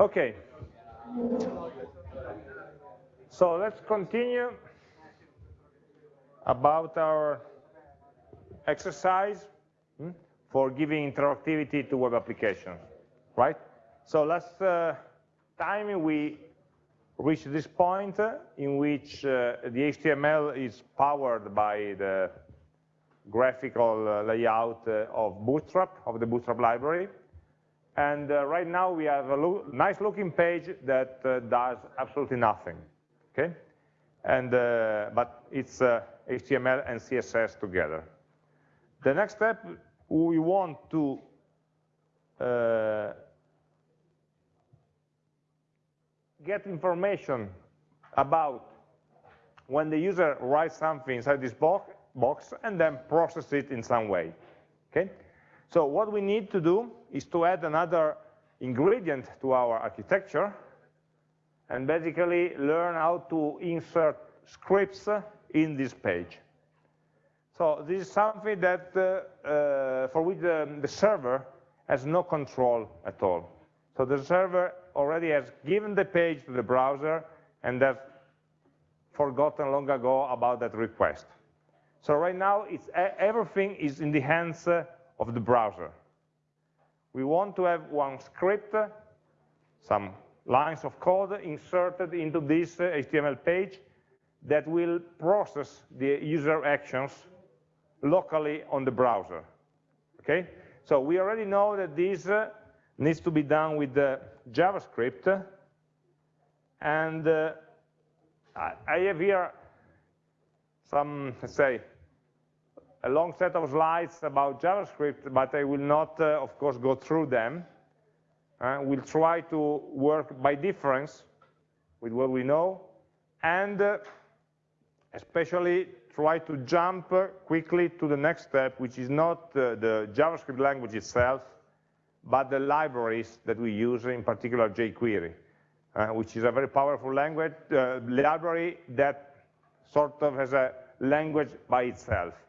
Okay. So let's continue about our exercise hmm, for giving interactivity to web applications, right? So last uh, time we reached this point in which uh, the HTML is powered by the graphical uh, layout uh, of Bootstrap, of the Bootstrap library. And uh, right now we have a lo nice looking page that uh, does absolutely nothing, okay? And, uh, but it's HTML and CSS together. The next step, we want to get information about when the user writes something inside this box, box and then process it in some way. Okay? So what we need to do is to add another ingredient to our architecture and basically learn how to insert scripts in this page. So this is something that uh, uh, for which the, the server has no control at all. So the server already has given the page to the browser and has forgotten long ago about that request. So right now, it's, everything is in the hands uh, of the browser. We want to have one script, some lines of code inserted into this HTML uh, page that will process the user actions locally on the browser. Okay? So we already know that this uh, needs to be done with the JavaScript. And uh, I have here some, let's say, a long set of slides about JavaScript, but I will not, uh, of course, go through them. Uh, we'll try to work by difference with what we know, and uh, especially try to jump quickly to the next step, which is not uh, the JavaScript language itself, but the libraries that we use, in particular jQuery, uh, which is a very powerful language uh, library that sort of has a language by itself.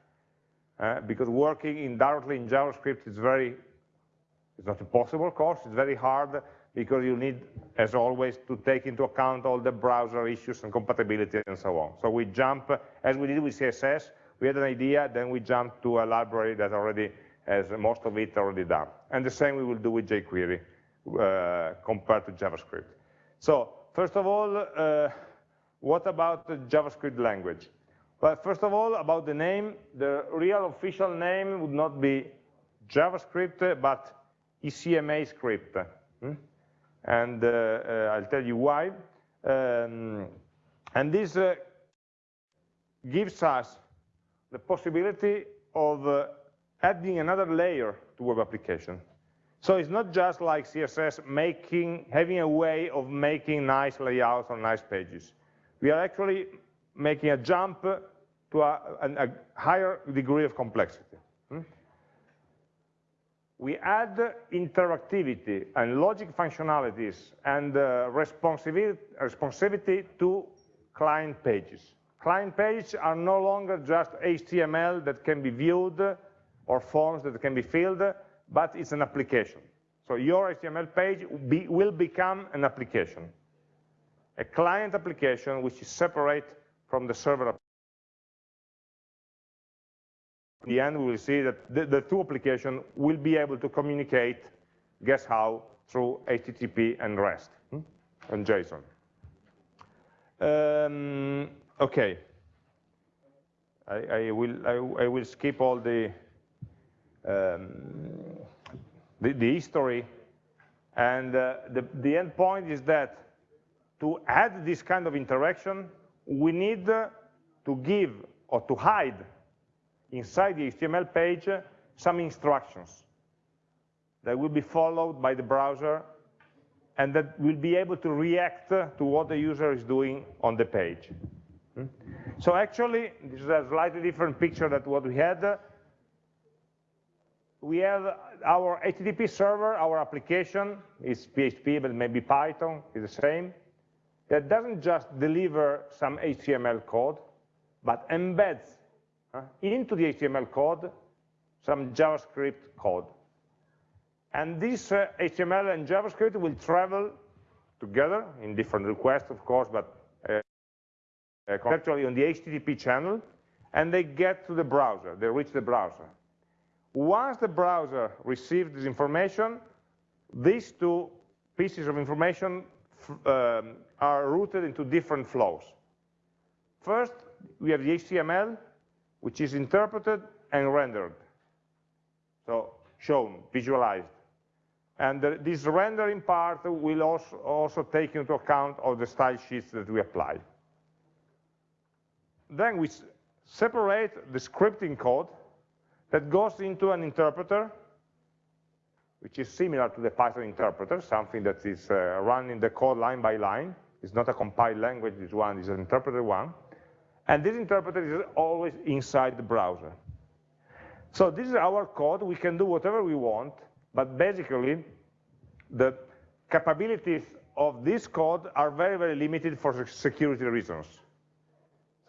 Uh, because working in directly in JavaScript is very, it's not impossible, of course, it's very hard because you need, as always, to take into account all the browser issues and compatibility and so on. So we jump, as we did with CSS, we had an idea, then we jump to a library that already has most of it already done. And the same we will do with jQuery uh, compared to JavaScript. So first of all, uh, what about the JavaScript language? Well, first of all, about the name, the real official name would not be JavaScript, but ECMA script. Hmm? And uh, uh, I'll tell you why. Um, and this uh, gives us the possibility of uh, adding another layer to web application. So it's not just like CSS making, having a way of making nice layouts or nice pages. We are actually making a jump to a, a, higher degree of complexity. Hmm? We add interactivity and logic functionalities and uh, responsivity, responsivity to client pages. Client pages are no longer just HTML that can be viewed or forms that can be filled, but it's an application. So your HTML page will become an application, a client application which is separate from the server. In the end, we will see that the, the two applications will be able to communicate, guess how, through HTTP and REST hmm? and JSON. Um, okay. I, I will I, I, will skip all the um, the, the, history. And uh, the, the end point is that to add this kind of interaction, we need to give or to hide inside the HTML page some instructions that will be followed by the browser and that will be able to react to what the user is doing on the page. Hmm? So actually, this is a slightly different picture than what we had we have our HTTP server, our application is PHP, but maybe Python is the same, that doesn't just deliver some HTML code, but embeds uh, into the HTML code some JavaScript code. And this uh, HTML and JavaScript will travel together in different requests, of course, but uh, uh, conceptually on the HTTP channel, and they get to the browser, they reach the browser. Once the browser receives this information, these two pieces of information um, are routed into different flows. First, we have the HTML, which is interpreted and rendered. So shown, visualized. And the, this rendering part will also, also take into account all the style sheets that we apply. Then we separate the scripting code that goes into an interpreter, which is similar to the Python interpreter, something that is uh, running the code line by line. It's not a compiled language, this one is an interpreted one. And this interpreter is always inside the browser. So this is our code, we can do whatever we want, but basically the capabilities of this code are very, very limited for security reasons.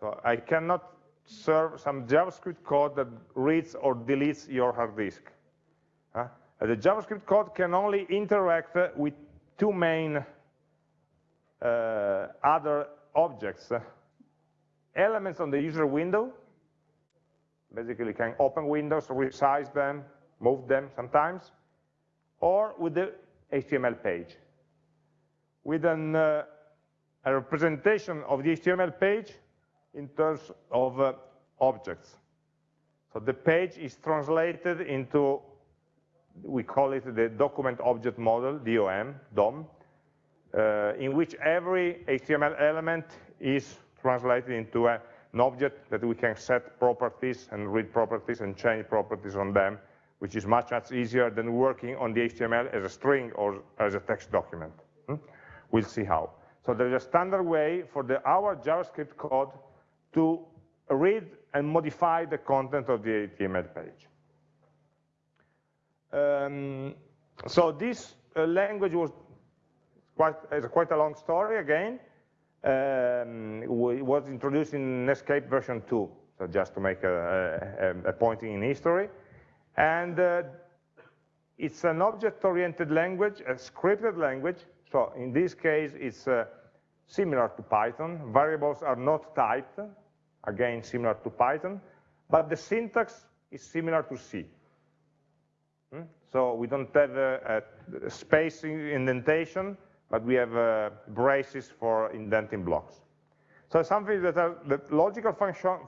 So I cannot serve some JavaScript code that reads or deletes your hard disk. The JavaScript code can only interact with two main uh, other objects. elements on the user window, basically can open windows, resize them, move them sometimes, or with the HTML page. With an, uh, a representation of the HTML page in terms of uh, objects. So the page is translated into, we call it the document object model, DOM, DOM, uh, in which every HTML element is translated into a, an object that we can set properties and read properties and change properties on them, which is much, much easier than working on the HTML as a string or as a text document. Hmm? We'll see how. So there's a standard way for the, our JavaScript code to read and modify the content of the HTML page. Um, so this uh, language was quite, quite a long story again. Um, it was introduced in Netscape version 2, so just to make a, a, a pointing in history. And uh, it's an object-oriented language, a scripted language. So in this case, it's uh, similar to Python. Variables are not typed, again, similar to Python, but the syntax is similar to C. Hmm? So we don't have a, a spacing indentation, but we have uh, braces for indenting blocks. So something that are the logical function,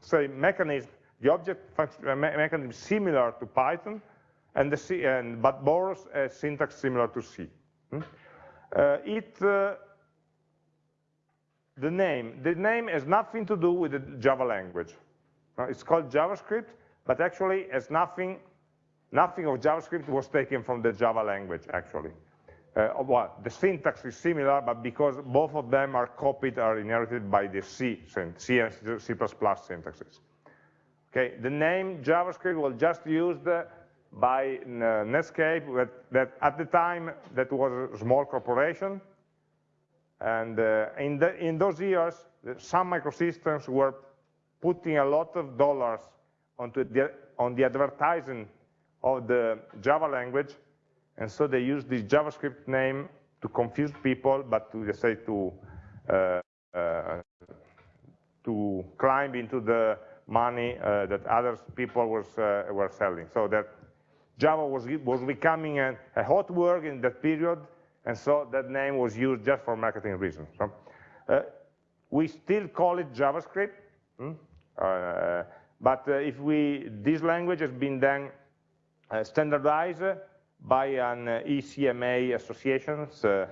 say mechanism, the object function, uh, me mechanism similar to Python, and the C, and, but borrows a syntax similar to C. Hmm? Uh, it uh, the name. The name has nothing to do with the Java language. it's called JavaScript, but actually has nothing, nothing of JavaScript was taken from the Java language, actually. Uh, well, the syntax is similar, but because both of them are copied, are inherited by the C, C and C++ syntaxes. Okay, the name JavaScript was just used by uh, Netscape, that, that at the time that was a small corporation, and uh, in, the, in those years, Sun Microsystems were putting a lot of dollars onto the, on the advertising of the Java language, and so they used this JavaScript name to confuse people, but to say to uh, uh, to climb into the money uh, that other people was uh, were selling. So that Java was was becoming a, a hot word in that period, and so that name was used just for marketing reasons. So, uh, we still call it JavaScript, hmm? uh, but if we, this language has been then standardized by an uh, ECMA association, it's a,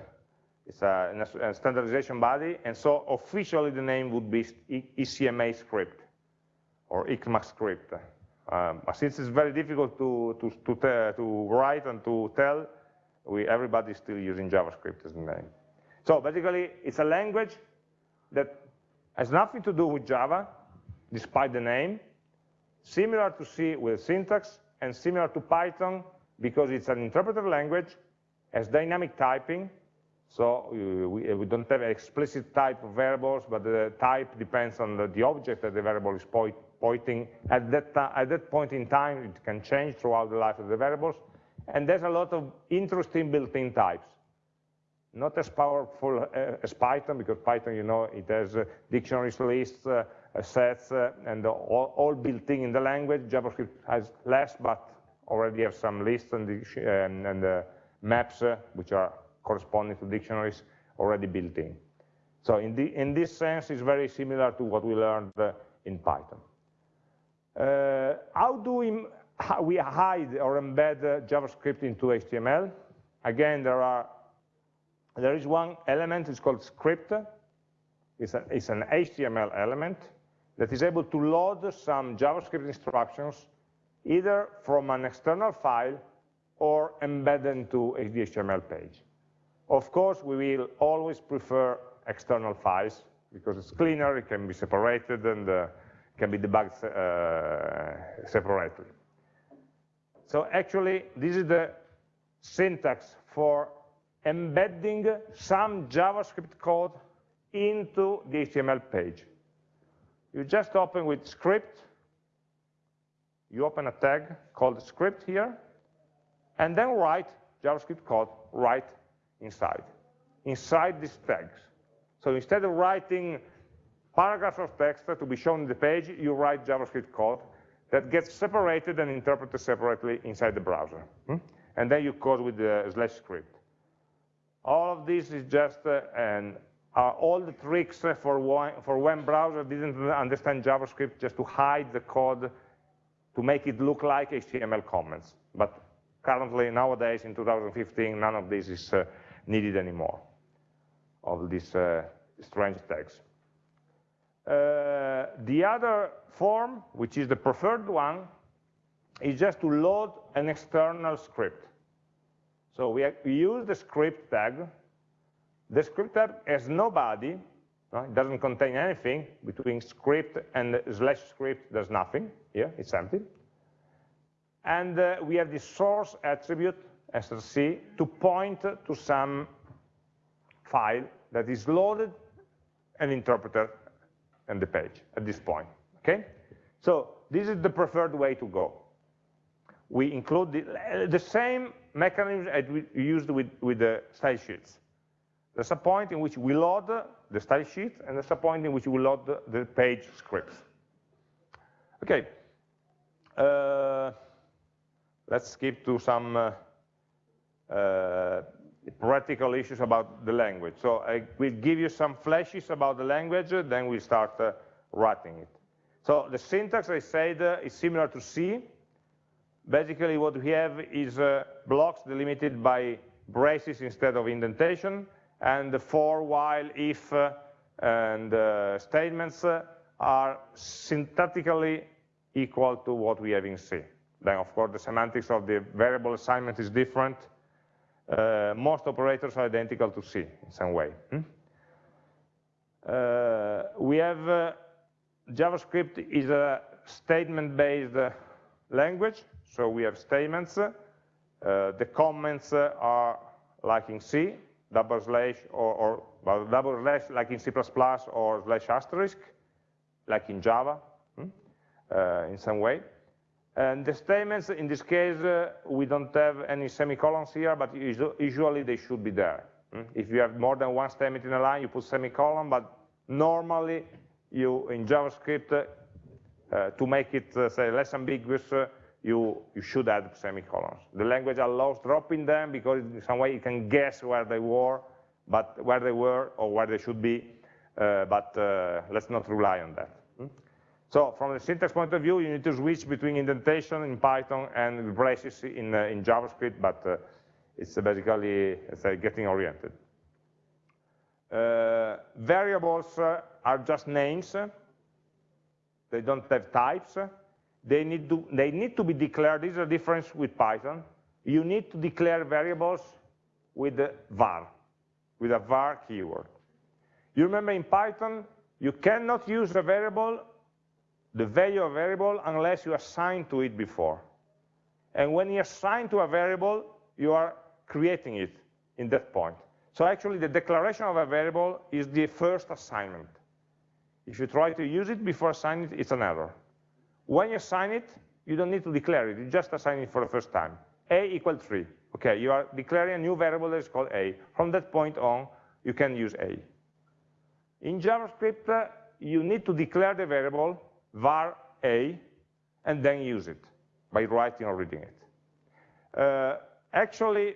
a, standardization body, and so officially the name would be ECMA script, or ECMAScript. Um, since it's very difficult to, to, to, to write and to tell, we, everybody's still using JavaScript as the name. So basically, it's a language that has nothing to do with Java, despite the name, similar to C with syntax, and similar to Python because it's an interpreter language, has dynamic typing, so we, we don't have explicit type of variables, but the type depends on the, object that the variable is pointing. At that, at that point in time, it can change throughout the life of the variables, and there's a lot of interesting built-in types. Not as powerful uh, as Python, because Python, you know, it has uh, dictionaries lists, uh, sets, uh, and all, all built in in the language. JavaScript has less, but already have some lists and, and, and uh, maps, uh, which are corresponding to dictionaries, already built in. So in, the, in this sense, it's very similar to what we learned in Python. how do we we hide or embed JavaScript into HTML. Again, there are there is one element, it's called script. It's, a, it's an HTML element that is able to load some JavaScript instructions either from an external file or embedded into a HTML page. Of course, we will always prefer external files because it's cleaner, it can be separated, and uh, can be debugged uh, separately. So actually, this is the syntax for embedding some JavaScript code into the HTML page. You just open with script, you open a tag called script here, and then write JavaScript code right inside, inside these tags. So instead of writing paragraphs of text to be shown in the page, you write JavaScript code that gets separated and interpreted separately inside the browser. Hmm? And then you code with the slash script. All of this is just uh, an, uh, all the tricks for, for when browser didn't understand JavaScript just to hide the code to make it look like HTML comments. But currently, nowadays, in 2015, none of this is uh, needed anymore, of these uh, strange tags. Uh, the other form, which is the preferred one, is just to load an external script. So we, we use the script tag. The script tag has no body, no? it doesn't contain anything. Between script and slash script, there's nothing here, it's empty. And uh, we have the source attribute, src, to point to some file that is loaded and interpreted in the page at this point, okay? So this is the preferred way to go. We include the, the same mechanism as we used with, with the style sheets. There's a point in which we load the style sheet, and there's a point in which we load the, page scripts. Okay, uh, let's skip to some uh, uh, practical issues about the language. So I will give you some flashes about the language, then we start uh, writing it. So the syntax, I said, uh, is similar to C. Basically, what we have is uh, blocks delimited by braces instead of indentation, and the for, while, if, uh, and uh, statements uh, are syntactically equal to what we have in C. Then, of course, the semantics of the variable assignment is different, uh, most operators are identical to C in some way. Hmm? Uh, we have uh, JavaScript is a statement-based language, so we have statements. The comments are like in C, double slash or, or well, double slash like in C++ or slash asterisk, like in Java, hmm? in some way. And the statements, in this case, uh, we don't have any semicolons here, but usually they should be there. Mm? If you have more than one statement in a line, you put semicolon, but normally you, in JavaScript, uh, to make it, uh, say, less ambiguous, uh, you, you should add semicolons. The language allows dropping them because in some way you can guess where they were, but where they were or where they should be, uh, but uh, let's not rely on that. So from the syntax point of view, you need to switch between indentation in Python and braces in, uh, in JavaScript, but uh, it's basically it's, getting oriented. Uh, variables uh, are just names. They don't have types. They need, to, they need to be declared. This is a difference with Python. You need to declare variables with the var, with a var keyword. You remember in Python, you cannot use a variable the value of a variable unless you assign to it before. And when you assign to a variable, you are creating it in that point. So actually, the declaration of a variable is the first assignment. If you try to use it before assigning it, it's an error. When you assign it, you don't need to declare it, you just assign it for the first time. a equal 3. Okay, you are declaring a new variable that is called a. From that point on, you can use a. In JavaScript, uh, you need to declare the variable var a and then use it by writing or reading it. Uh, actually,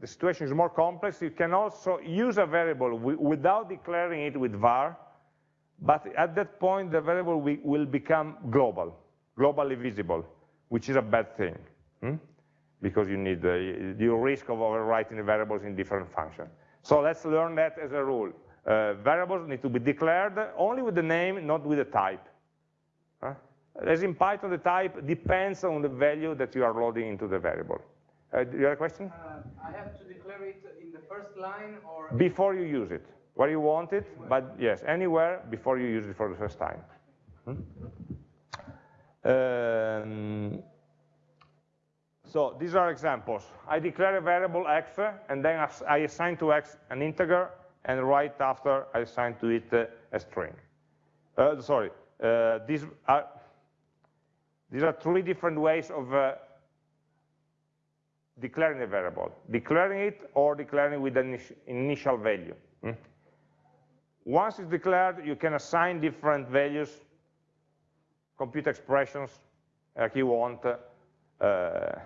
the situation is more complex. You can also use a variable without declaring it with var, but at that point, the variable will become global, globally visible, which is a bad thing, hmm? because you need the, risk of overwriting the variables in different functions. So let's learn that as a rule. Uh, variables need to be declared only with the name, not with the type. Huh? As in Python, the type depends on the value that you are loading into the variable. Uh, do you have a question? Uh, I have to declare it in the first line or? Before you use it, where you want it, but yes, anywhere before you use it for the first time. Hmm? Um, so these are examples. I declare a variable x, and then I assign to x an integer, and right after I assign to it uh, a string. Uh, sorry, uh, these are these are three different ways of uh, declaring a variable. Declaring it or declaring with an initial value. Hmm? Once it's declared, you can assign different values, compute expressions like you want uh, uh,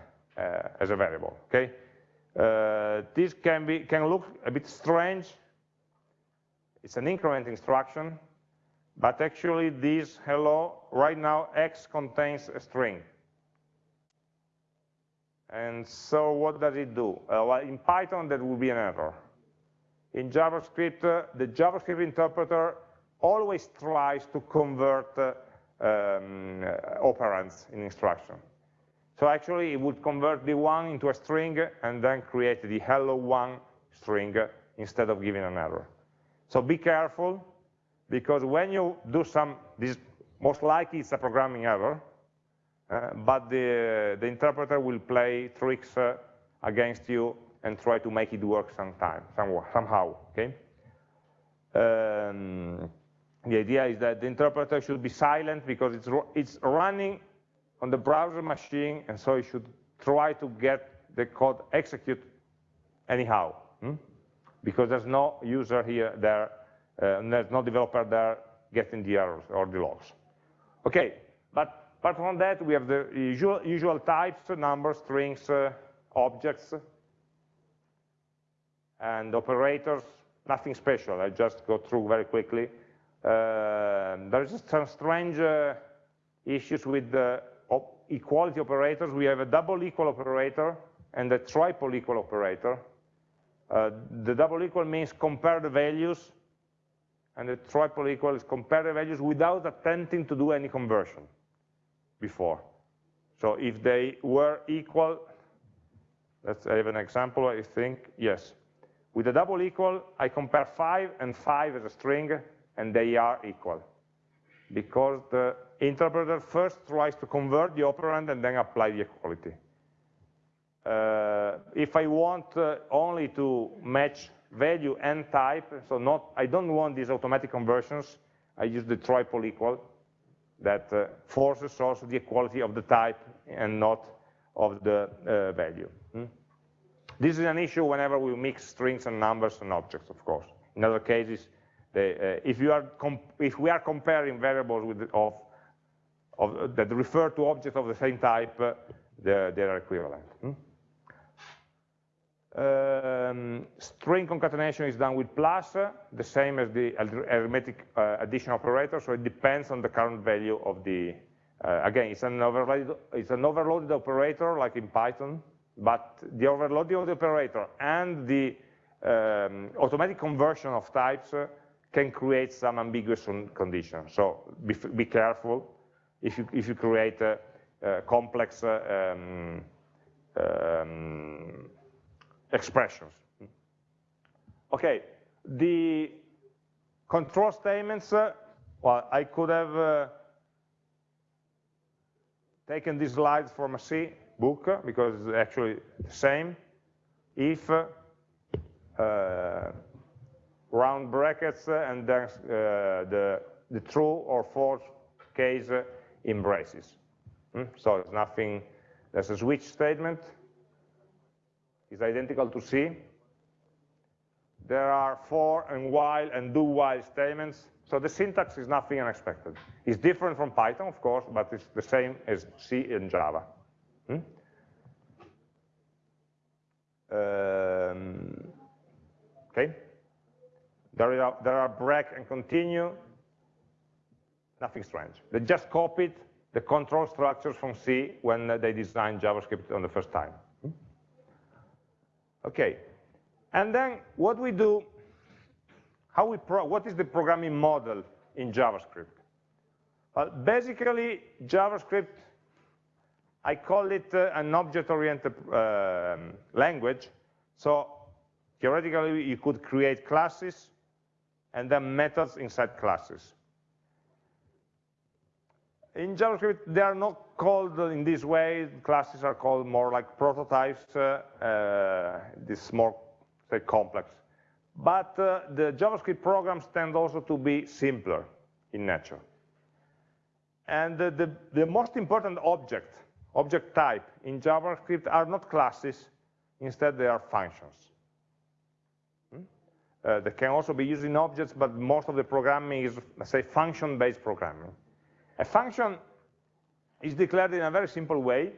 as a variable. Okay, uh, this can be can look a bit strange. It's an increment instruction, but actually this hello, right now x contains a string. And so what does it do? Uh, well, in Python, that will be an error. In JavaScript, uh, the JavaScript interpreter always tries to convert uh, um, operands in instruction. So actually, it would convert the one into a string and then create the hello one string instead of giving an error. So be careful because when you do some, this most likely it's a programming error, uh, but the, the interpreter will play tricks uh, against you and try to make it work sometime, somehow, okay? Um, the idea is that the interpreter should be silent because it's, it's running on the browser machine, and so it should try to get the code execute anyhow, hmm? because there's no user here there uh, there's no developer there getting the errors or the logs. Okay, but apart from that, we have the usual, usual types, numbers, strings, uh, objects, and operators, nothing special. I just go through very quickly. Uh, there's some strange uh, issues with the op equality operators. We have a double equal operator and a triple equal operator. Uh, the double equal means compare the values and the triple equal is compare the values without attempting to do any conversion before. So if they were equal, let's have an example, I think, yes. With a double equal, I compare 5 and 5 as a string, and they are equal. Because the interpreter first tries to convert the operand and then apply the equality. Uh, if I want uh, only to match value and type, so not, I don't want these automatic conversions, I use the triple equal that uh, forces also the equality of the type and not of the uh, value. Hmm? This is an issue whenever we mix strings and numbers and objects, of course. In other cases, they, uh, if, you are if we are comparing variables with, of, of, that refer to objects of the same type, uh, they're, they're equivalent. Hmm? Um, string concatenation is done with plus, uh, the same as the arithmetic uh, addition operator, so it depends on the current value of the, uh, again, it's an, overloaded, it's an overloaded operator like in Python, but the overloading of the operator and the um, automatic conversion of types uh, can create some ambiguous conditions. So be, be careful if you, if you create a, a complex uh, um, um, expressions. Okay, the control statements, uh, well, I could have uh, taken these slides from a C book uh, because it's actually the same. If uh, round brackets uh, and then uh, the, the true or false case in braces. Hmm? So it's nothing, there's a switch statement, is identical to C. There are for and while and do while statements. So the syntax is nothing unexpected. It's different from Python, of course, but it's the same as C and Java. Hmm? Um, okay. There are, there are break and continue, nothing strange. They just copied the control structures from C when they designed JavaScript on the first time. Hmm? Okay, and then what we do, how we pro what is the programming model in JavaScript? Well, basically, JavaScript, I call it uh, an object-oriented uh, language. So theoretically, you could create classes and then methods inside classes. In JavaScript, they are not called in this way. Classes are called more like prototypes. Uh, uh, this is more, say, complex. But uh, the JavaScript programs tend also to be simpler in nature. And the, the, the most important object, object type in JavaScript are not classes. Instead, they are functions. Hmm? Uh, they can also be used in objects, but most of the programming is, let's say, function-based programming. A function is declared in a very simple way.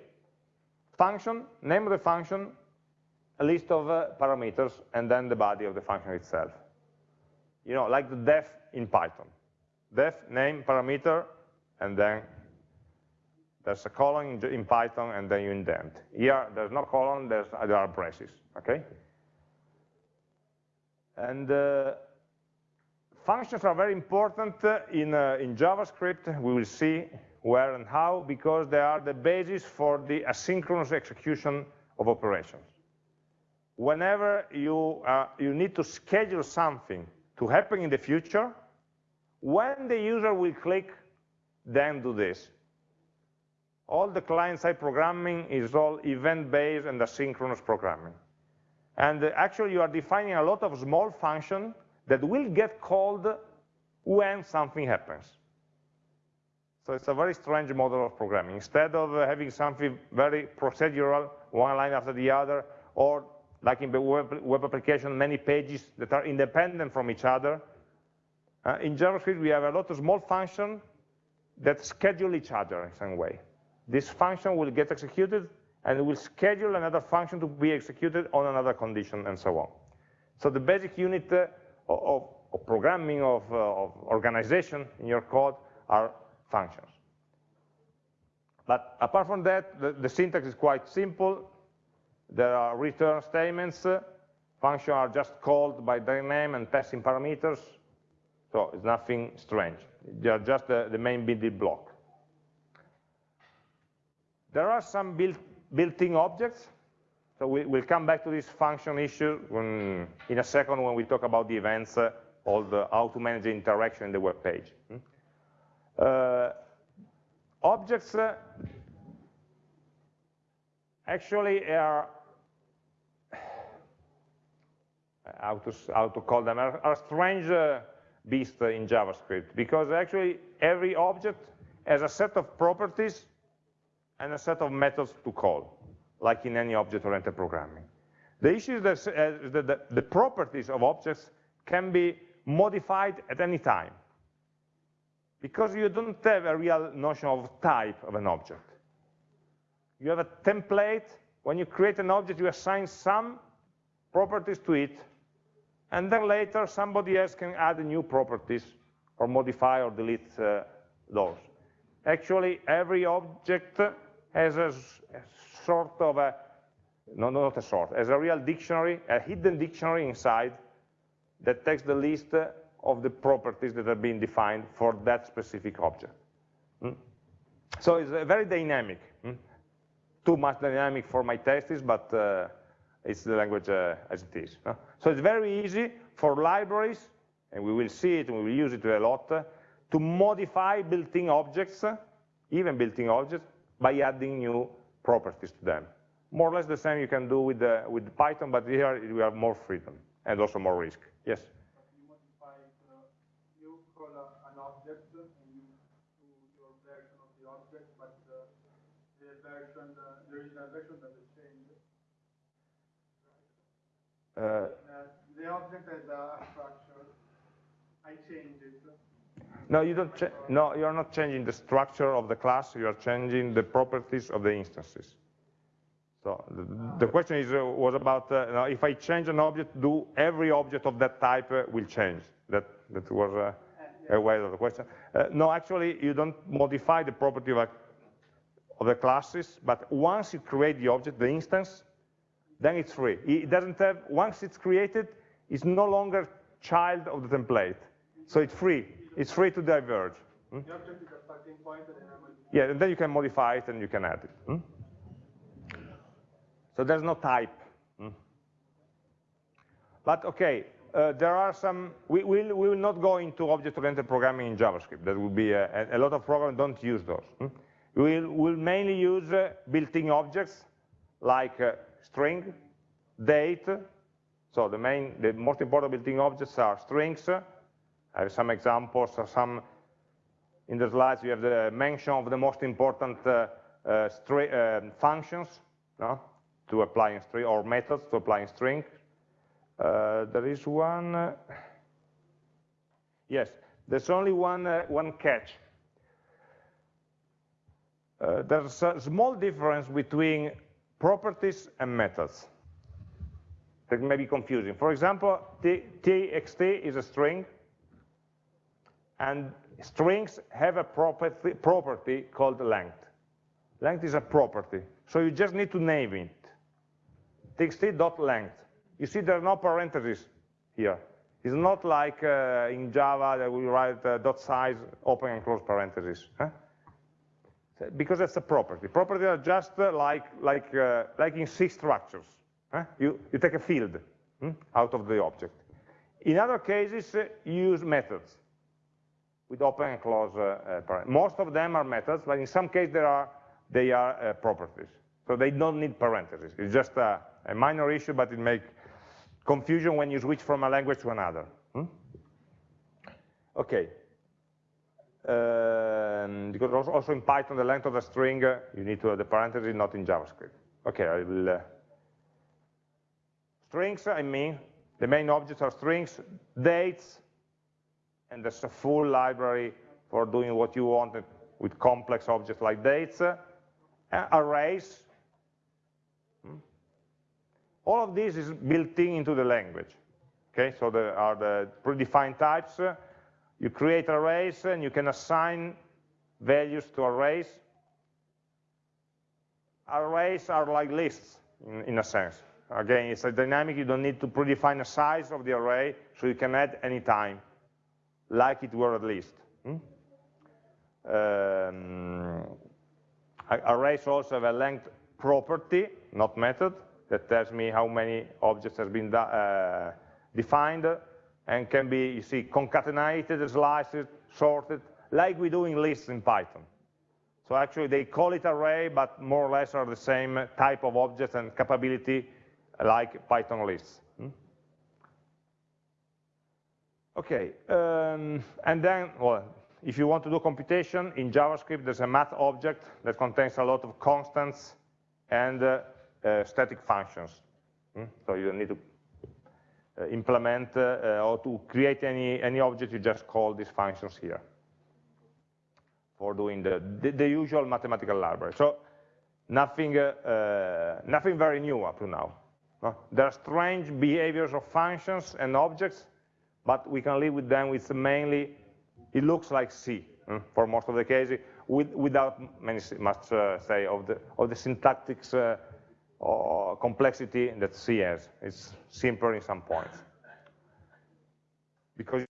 Function, name of the function, a list of uh, parameters, and then the body of the function itself. You know, like the def in Python. Def, name, parameter, and then there's a colon in, Python, and then you indent. Here, there's no colon, there's, there are braces, okay? And uh, Functions are very important in, uh, in JavaScript. We will see where and how, because they are the basis for the asynchronous execution of operations. Whenever you, uh, you need to schedule something to happen in the future, when the user will click, then do this. All the client-side programming is all event-based and asynchronous programming. And uh, actually, you are defining a lot of small functions that will get called when something happens. So it's a very strange model of programming. Instead of uh, having something very procedural, one line after the other, or like in the web, web application, many pages that are independent from each other, uh, in JavaScript we have a lot of small functions that schedule each other in some way. This function will get executed and it will schedule another function to be executed on another condition and so on. So the basic unit uh, of, of programming, of, uh, of organization in your code are functions. But apart from that, the, the, syntax is quite simple. There are return statements. Functions are just called by their name and passing parameters. So it's nothing strange. They are just the, the main building block. There are some built-in objects so we, will come back to this function issue when, in a second when we talk about the events, uh, all the how to manage the interaction in the web page. Hmm? Uh, objects uh, actually are how to, how to call them, are, are strange uh, beasts in JavaScript because actually every object has a set of properties and a set of methods to call like in any object-oriented programming. The issue is that, uh, that the, the properties of objects can be modified at any time because you don't have a real notion of type of an object. You have a template. When you create an object, you assign some properties to it, and then later somebody else can add new properties or modify or delete uh, those. Actually, every object has a, sort of a, no, not a sort, as a real dictionary, a hidden dictionary inside that takes the list of the properties that have been defined for that specific object. Mm? So it's very dynamic. Mm? Too much dynamic for my tastes, but uh, it's the language uh, as it is. Uh? So it's very easy for libraries, and we will see it and we will use it a lot, uh, to modify built-in objects, even built-in objects, by adding new properties to them. More or less the same you can do with, the, with Python, but here we have more freedom and also more risk. Yes? Uh, you call an object and you do your version of the object, but the version, there is a version that is changed. The object has a structure. I change it. No, you don't. No, you're not changing the structure of the class. You are changing the properties of the instances. So the, the question is uh, was about uh, if I change an object, do every object of that type uh, will change? That that was uh, a way of the question. Uh, no, actually, you don't modify the property of, a, of the classes, but once you create the object, the instance, then it's free. It doesn't have, once it's created, it's no longer child of the template. So it's free. It's free to diverge. Hmm? The object is a starting point and then I will Yeah, and then you can modify it and you can add it. hmm? So there's no type. hmm? But okay, uh, there are some, we, will we will not go into object-oriented programming in JavaScript. That would be, a, a lot of programs don't use those. hmm? We'll, we'll mainly use uh, built-in objects like uh, string, date. So the main, the most important built-in objects are strings. I have some examples, some in the slides, you have the mention of the most important uh, uh, uh, functions no? to applying string or methods to applying string. Uh, there is one. uh, yes, there's only one uh, one catch. There's a small difference between properties and methods. That may be confusing. For example, txt is a string, and strings have a property, property called length. Length is a property, so you just need to name it. txt.length. You see there are no parentheses here. It's not like uh, in Java that we write uh, dot size, open and close parentheses. huh? Because that's a property. Properties are just uh, like, like, uh, like in C structures. huh? You, you take a field hmm, out of the object. In other cases, uh, you use methods with open and close uh. Most of them are methods, but in some cases there are, they are uh, properties. So they don't need parentheses. It's just a, a minor issue, but it makes confusion when you switch from a language to another. hmm? Okay. Um, because also, also in Python, the length of the string, uh, you need to have the parentheses, not in JavaScript. Okay, I will. Uh, strings, I mean, the main objects are strings, dates, and there's a full library for doing what you want with complex objects like dates, uh, arrays. Hmm. All of this is built in into the language. Okay, so there are the predefined types. You create arrays and you can assign values to arrays. Arrays are like lists in, in a sense. Again, it's a dynamic, you don't need to predefine a size of the array, so you can add any time like it were a list. Hmm? Um, arrays also have a length property, not method, that tells me how many objects has been uh, defined, and can be, you see, concatenated, sliced, sorted, like we do in lists in Python. So actually they call it array, but more or less are the same type of objects and capability like Python lists. Hmm? Okay, um, and then, well, if you want to do computation, in JavaScript there's a math object that contains a lot of constants and uh, uh, static functions. Hmm? So you don't need to uh, implement uh, uh, or to create any, any object, you just call these functions here for doing the, the, the usual mathematical library. So nothing, uh, nothing very new up to now. no? There are strange behaviors of functions and objects but we can live with them with mainly, it looks like C mm, for most of the cases, with, without many, much uh, say of the, of the syntactic uh, or complexity that C has. It's simpler in some points. Because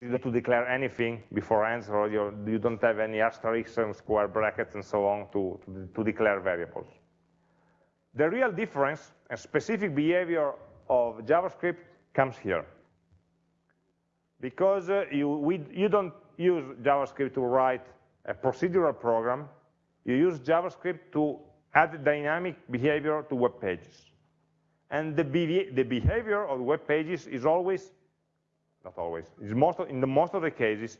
you don't to declare anything beforehand, or you're, you don't have any asterisks and square brackets and so on to, to, to declare variables. The real difference and specific behavior of JavaScript comes here because uh, you, we, you don't use JavaScript to write a procedural program, you use JavaScript to add dynamic behavior to web pages. And the, the behavior of web pages is always, not always, is most of, in the most of the cases,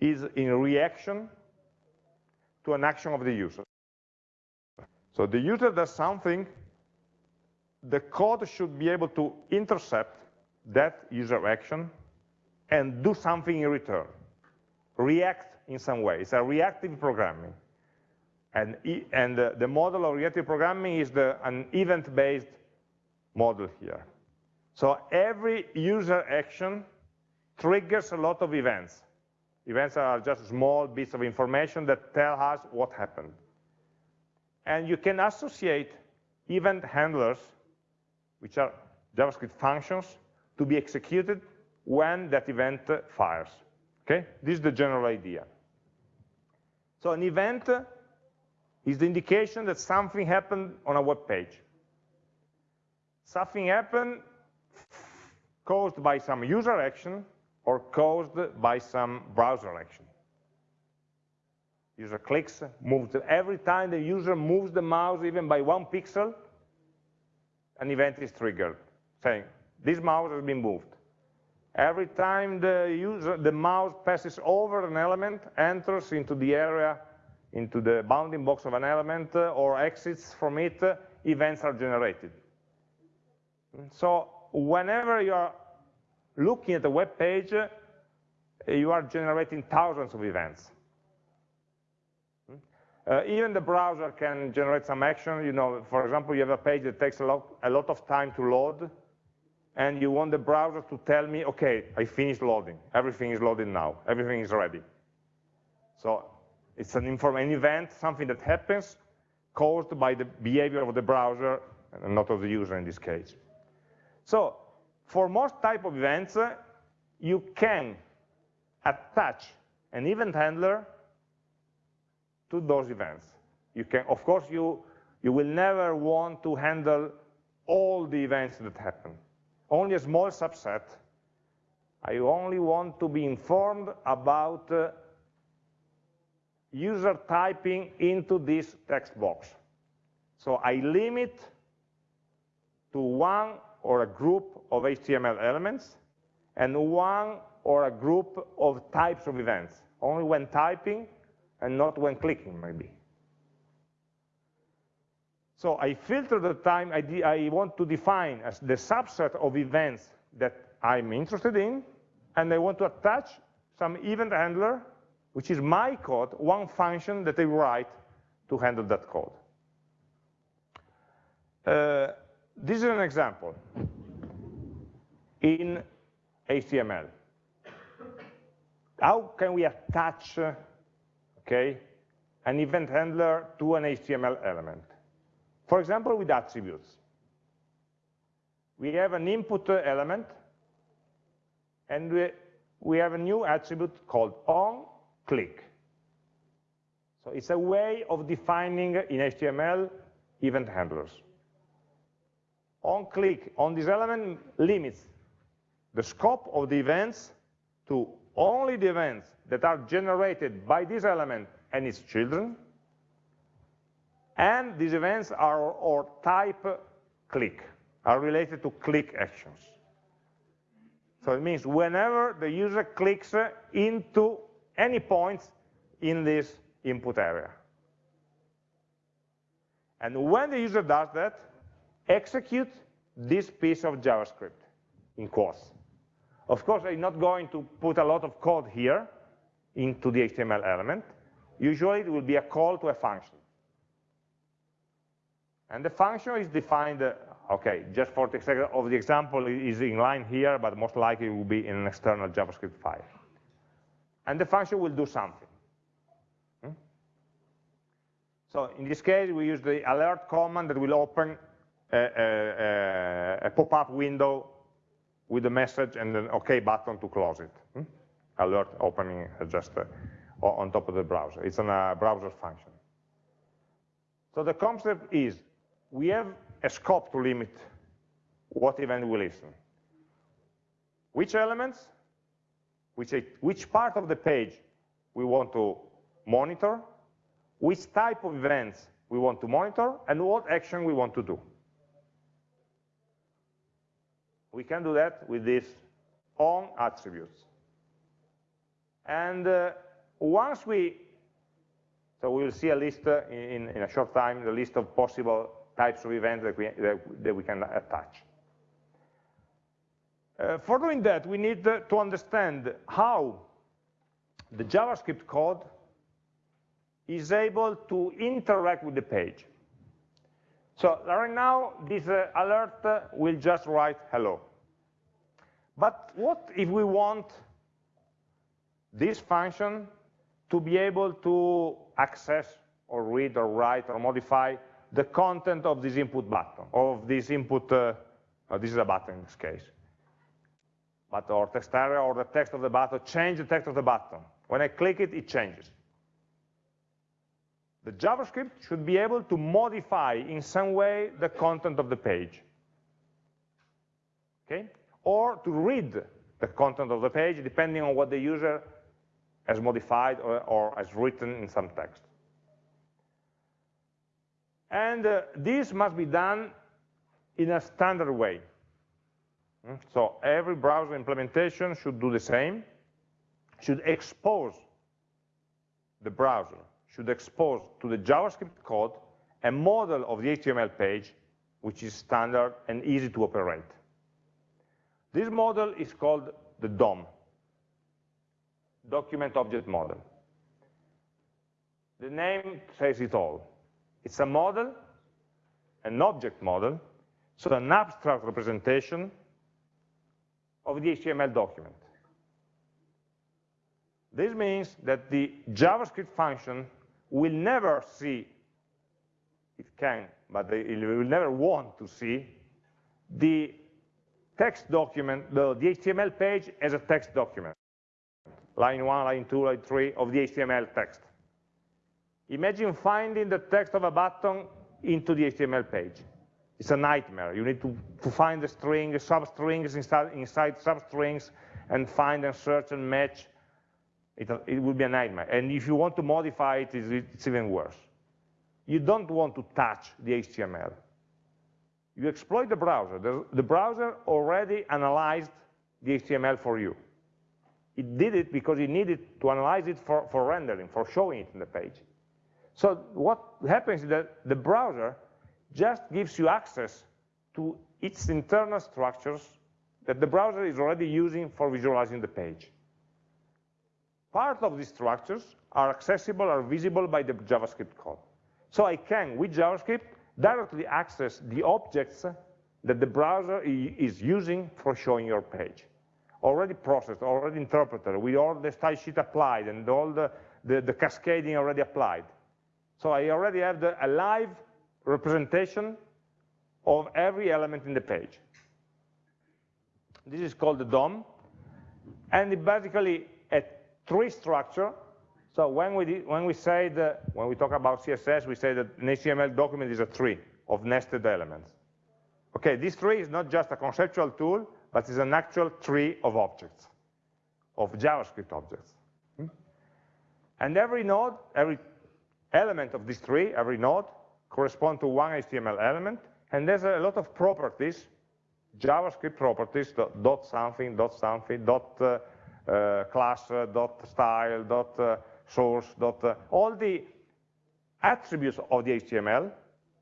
is in reaction to an action of the user. So the user does something, the code should be able to intercept that user action and do something in return, react in some way. It's a reactive programming. And, and the model of reactive programming is the, an event-based model here. So every user action triggers a lot of events. Events are just small bits of information that tell us what happened. And you can associate event handlers, which are JavaScript functions, to be executed when that event fires. Okay? This is the general idea. So an event is the indication that something happened on a web page. Something happened caused by some user action or caused by some browser action. User clicks, moves. Every time the user moves the mouse even by one pixel, an event is triggered, saying, this mouse has been moved. Every time the, user, the mouse passes over an element, enters into the area, into the bounding box of an element, uh, or exits from it, uh, events are generated. So whenever you are looking at a web page, uh, you are generating thousands of events. Uh, even the browser can generate some action. You know, for example, you have a page that takes a lot, a lot of time to load, and you want the browser to tell me, okay, I finished loading. Everything is loaded now. Everything is ready. So it's an, an event, something that happens caused by the behavior of the browser, and not of the user in this case. So for most type of events, uh, you can attach an event handler to those events. You can, of course, you, you will never want to handle all the events that happen. Only a small subset. I only want to be informed about uh, user typing into this text box. So I limit to one or a group of HTML elements and one or a group of types of events, only when typing and not when clicking, maybe. So I filter the time I, I want to define as the subset of events that I'm interested in, and I want to attach some event handler, which is my code, one function that I write to handle that code. Uh, this is an example in HTML. How can we attach okay, an event handler to an HTML element. For example, with attributes. We have an input element, and we, we have a new attribute called onClick. So it's a way of defining in HTML event handlers. OnClick on this element limits the scope of the events to only the events that are generated by this element and its children, and these events are or type click, are related to click actions. So it means whenever the user clicks into any points in this input area. And when the user does that, execute this piece of JavaScript in quotes. Of course, I'm not going to put a lot of code here into the HTML element. Usually it will be a call to a function. And the function is defined, uh, okay, just for the sake of the example, is in line here, but most likely it will be in an external JavaScript file. And the function will do something. Hmm? So in this case, we use the alert command that will open a, a, a pop-up window with a message and an OK button to close it. Hmm? Alert opening just uh, on top of the browser. It's a browser function. So the concept is we have a scope to limit what event we listen. Which elements, which, which part of the page we want to monitor, which type of events we want to monitor, and what action we want to do. We can do that with these on attributes. And uh, once we, so we'll see a list uh, in, in a short time, the list of possible types of events that we, that, we can attach. Uh, for doing that, we need to understand how the JavaScript code is able to interact with the page. So right now, this uh, alert uh, will just write hello. But what if we want this function to be able to access or read or write or modify the content of this input button, of this input, uh, oh, this is a button in this case, but or text area or the text of the button, change the text of the button. When I click it, it changes. The JavaScript should be able to modify in some way the content of the page. Okay? Or to read the content of the page depending on what the user has modified or, or has written in some text. And uh, this must be done in a standard way. Hmm? So every browser implementation should do the same, should expose the browser should expose to the JavaScript code a model of the HTML page which is standard and easy to operate. This model is called the DOM, Document Object Model. The name says it all. It's a model, an object model, so an abstract representation of the HTML document. This means that the JavaScript function will never see, it can, but it will never want to see, the text document, the, the HTML page as a text document. Line 1, line 2, line 3 of the HTML text. Imagine finding the text of a button into the HTML page. It's a nightmare. You need to, to find the string, substrings inside, inside substrings, and find and search and match it, it will be a nightmare. And if you want to modify it, it's, it's even worse. You don't want to touch the HTML. You exploit the browser. The, the browser already analyzed the HTML for you. It did it because it needed to analyze it for, for rendering, for showing it in the page. So what happens is that the browser just gives you access to its internal structures that the browser is already using for visualizing the page. Part of these structures are accessible, are visible by the JavaScript code. So I can, with JavaScript, directly access the objects that the browser is using for showing your page. Already processed, already interpreted, with all the style sheet applied and all the, the, the cascading already applied. So I already have the, a live representation of every element in the page. This is called the DOM, and it basically a tree structure. So when we, did, when we say that, when we talk about CSS, we say that an HTML document is a tree of nested elements. Okay, this tree is not just a conceptual tool, but it's an actual tree of objects, of JavaScript objects. Hmm? And every node, every element of this tree, every node, correspond to one HTML element, and there's a lot of properties, JavaScript properties, dot something, dot something, dot uh, uh, class uh, dot style dot uh, source dot all the attributes of the HTML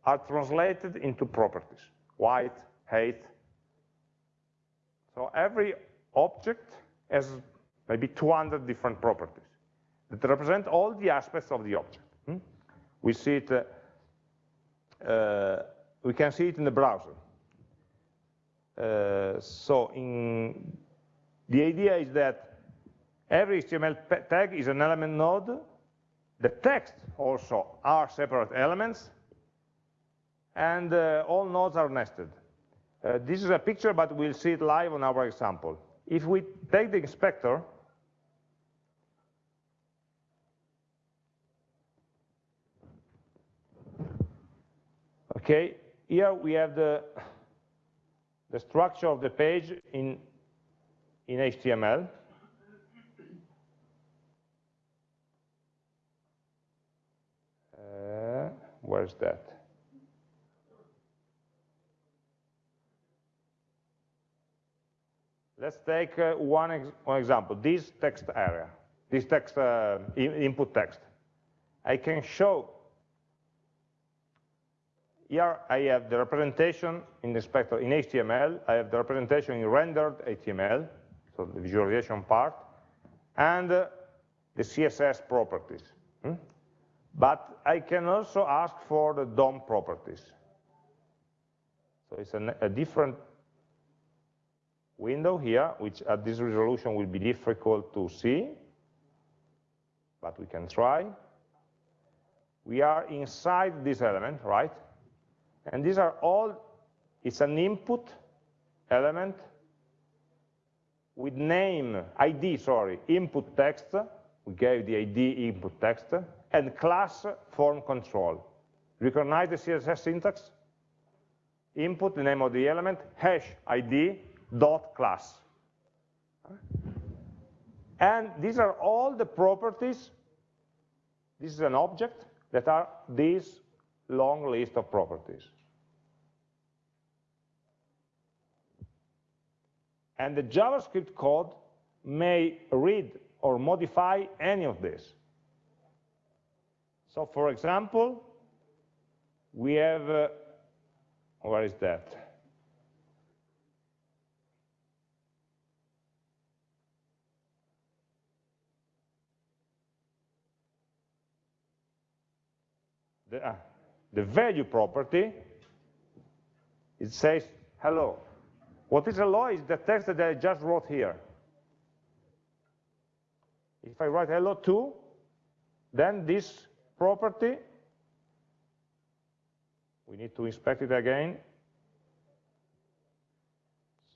are translated into properties, white, height. So every object has maybe 200 different properties that represent all the aspects of the object. We see it, uh, uh, we can see it in the browser. Uh, so in, the idea is that Every HTML tag is an element node. The text also are separate elements. And uh, all nodes are nested. Uh, this is a picture, but we'll see it live on our example. If we take the inspector, okay, here we have the, the structure of the page in, in HTML. Where's that? Let's take uh, one, ex one, example, this text area, this text uh, in input text. I can show here I have the representation in the inspector in HTML, I have the representation in rendered HTML, so the visualization part, and uh, the CSS properties. Hmm? But I can also ask for the DOM properties. So it's a different window here, which at this resolution will be difficult to see, but we can try. We are inside this element, right? And these are all, it's an input element with name, ID, sorry, input text, we gave the ID input text, and class form control. Recognize the CSS syntax? Input, the name of the element, hash ID, dot class. And these are all the properties, this is an object, that are this long list of properties. And the JavaScript code may read or modify any of this. So for example, we have, uh, where is that? The, uh, the value property, it says hello. What is a law is the text that I just wrote here. If I write hello to, then this property, we need to inspect it again.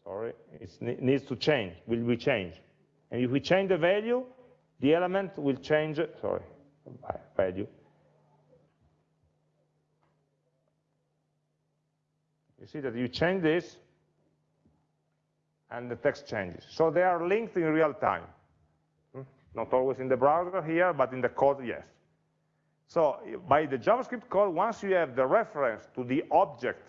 Sorry, it needs to change, will be changed. And if we change the value, the element will change, sorry, value. You see that you change this, and the text changes. So they are linked in real time. Hmm? Not always in the browser here, but in the code, yes. So by the JavaScript code, once you have the reference to the object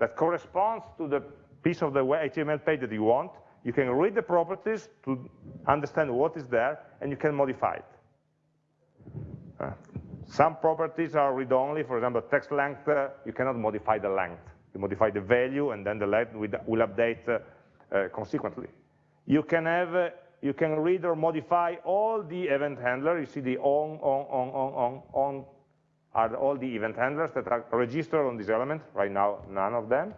that corresponds to the piece of the HTML page that you want, you can read the properties to understand what is there, and you can modify it. Uh, some properties are read-only, for example, text length, uh, you cannot modify the length. You modify the value, and then the length will update uh, consequently. You can have, uh, you can read or modify all the event handlers. You see the on, on, on, on, on, on are all the event handlers that are registered on this element. Right now, none of them,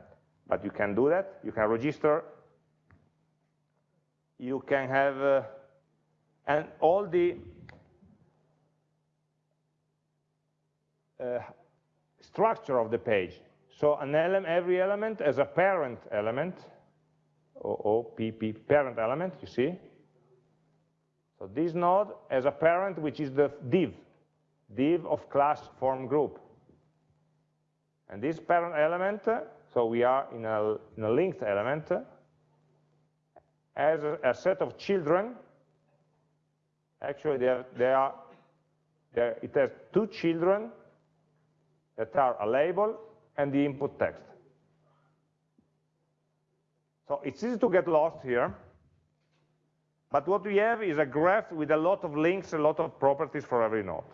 but you can do that. You can register. You can have, uh, and all the uh, structure of the page. So every element has a parent element, OOPP parent element, you see? So this node has a parent which is the div, div of class form group. And this parent element, so we are in a, in a linked element, has a, a, set of children. Actually, they are, they are, they are, it has two children that are a label and the input text. So it's easy to get lost here. But what we have is a graph with a lot of links, a lot of properties for every node.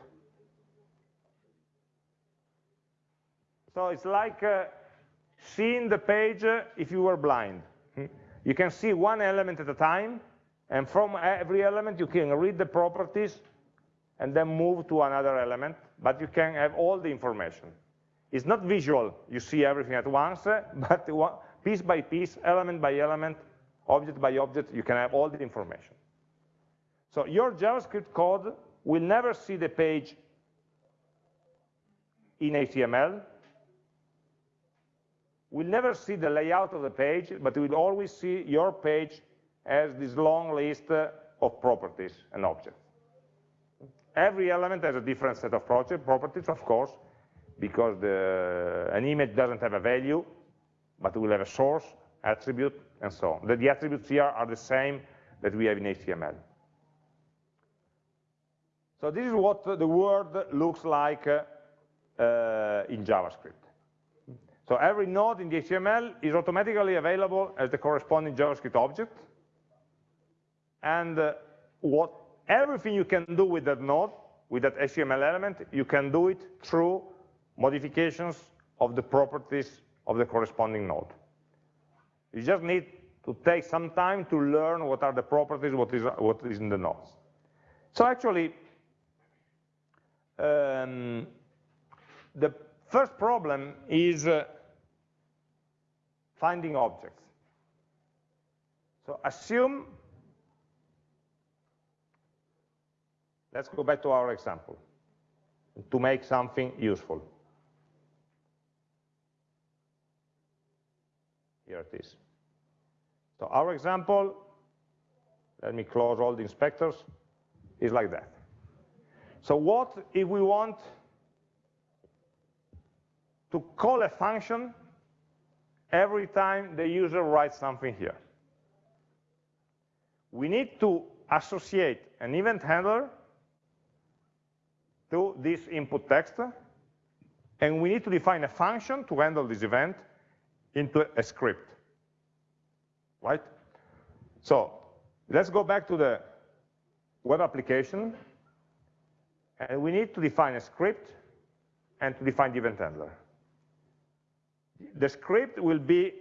So it's like uh, seeing the page uh, if you were blind. Hmm? You can see one element at a time, and from every element you can read the properties and then move to another element, but you can have all the information. It's not visual, you see everything at once, but piece by piece, element by element, object by object, you can have all the information. So your JavaScript code will never see the page in HTML, will never see the layout of the page, but will always see your page as this long list uh, of properties and objects. Every element has a different set of properties, of course, because the, an image doesn't have a value, but we will have a source, attribute, and so on. The, the attributes here are the same that we have in HTML. So this is what the world looks like uh, uh, in JavaScript. So every node in the HTML is automatically available as the corresponding JavaScript object. And uh, what everything you can do with that node, with that HTML element, you can do it through modifications of the properties of the corresponding node. You just need to take some time to learn what are the properties, what is, what is in the nodes. So actually, um, the first problem is uh, finding objects. So assume, let's go back to our example, to make something useful. Here it is. So our example, let me close all the inspectors, is like that. So what if we want to call a function every time the user writes something here? We need to associate an event handler to this input text, and we need to define a function to handle this event into a script, right? So let's go back to the web application, and we need to define a script and to define the event handler. The script will be,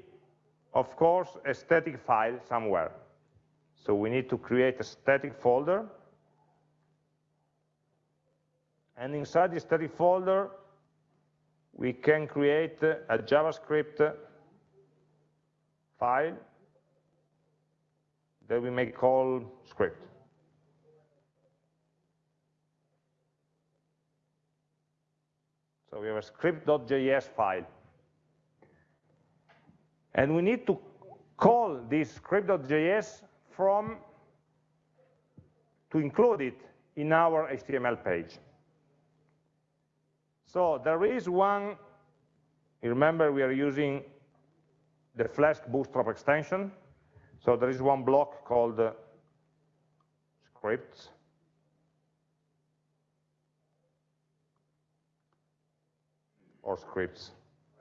of course, a static file somewhere. So we need to create a static folder, and inside the static folder, we can create a JavaScript file that we may call script. So we have a script.js file. And we need to call this script.js from, to include it in our HTML page. So there is one, remember we are using the Flask Bootstrap extension. So there is one block called uh, scripts. Or scripts,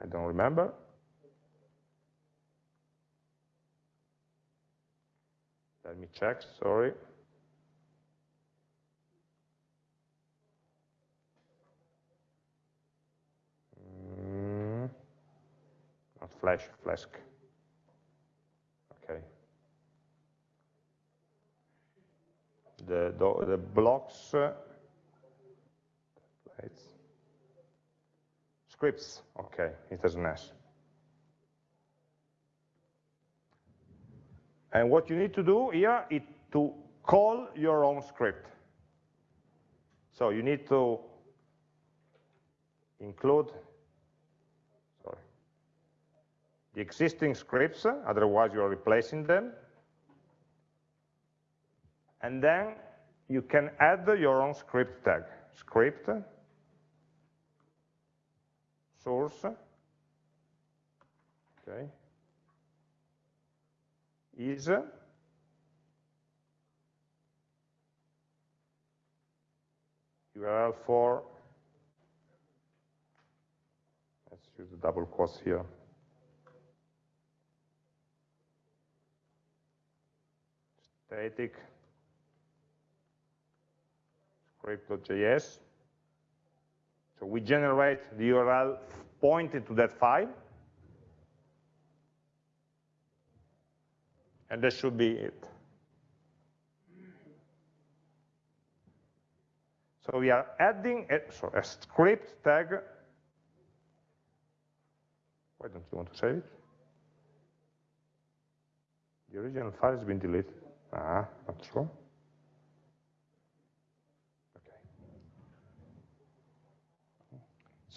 I don't remember. Let me check, sorry. Mm, not Flash, Flask. Okay. The, the, blocks, uh, scripts, okay, it has an S. And what you need to do here is to call your own script. So you need to include sorry, the existing scripts, otherwise you are replacing them. And then you can add your own script tag, script, source, okay, is URL for, let's use the double quotes here. Static script.js. So we generate the URL pointing to that file. And that should be it. So we are adding a, sorry, a script tag. Why don't you want to save it? The original file has been deleted. Ah, not true.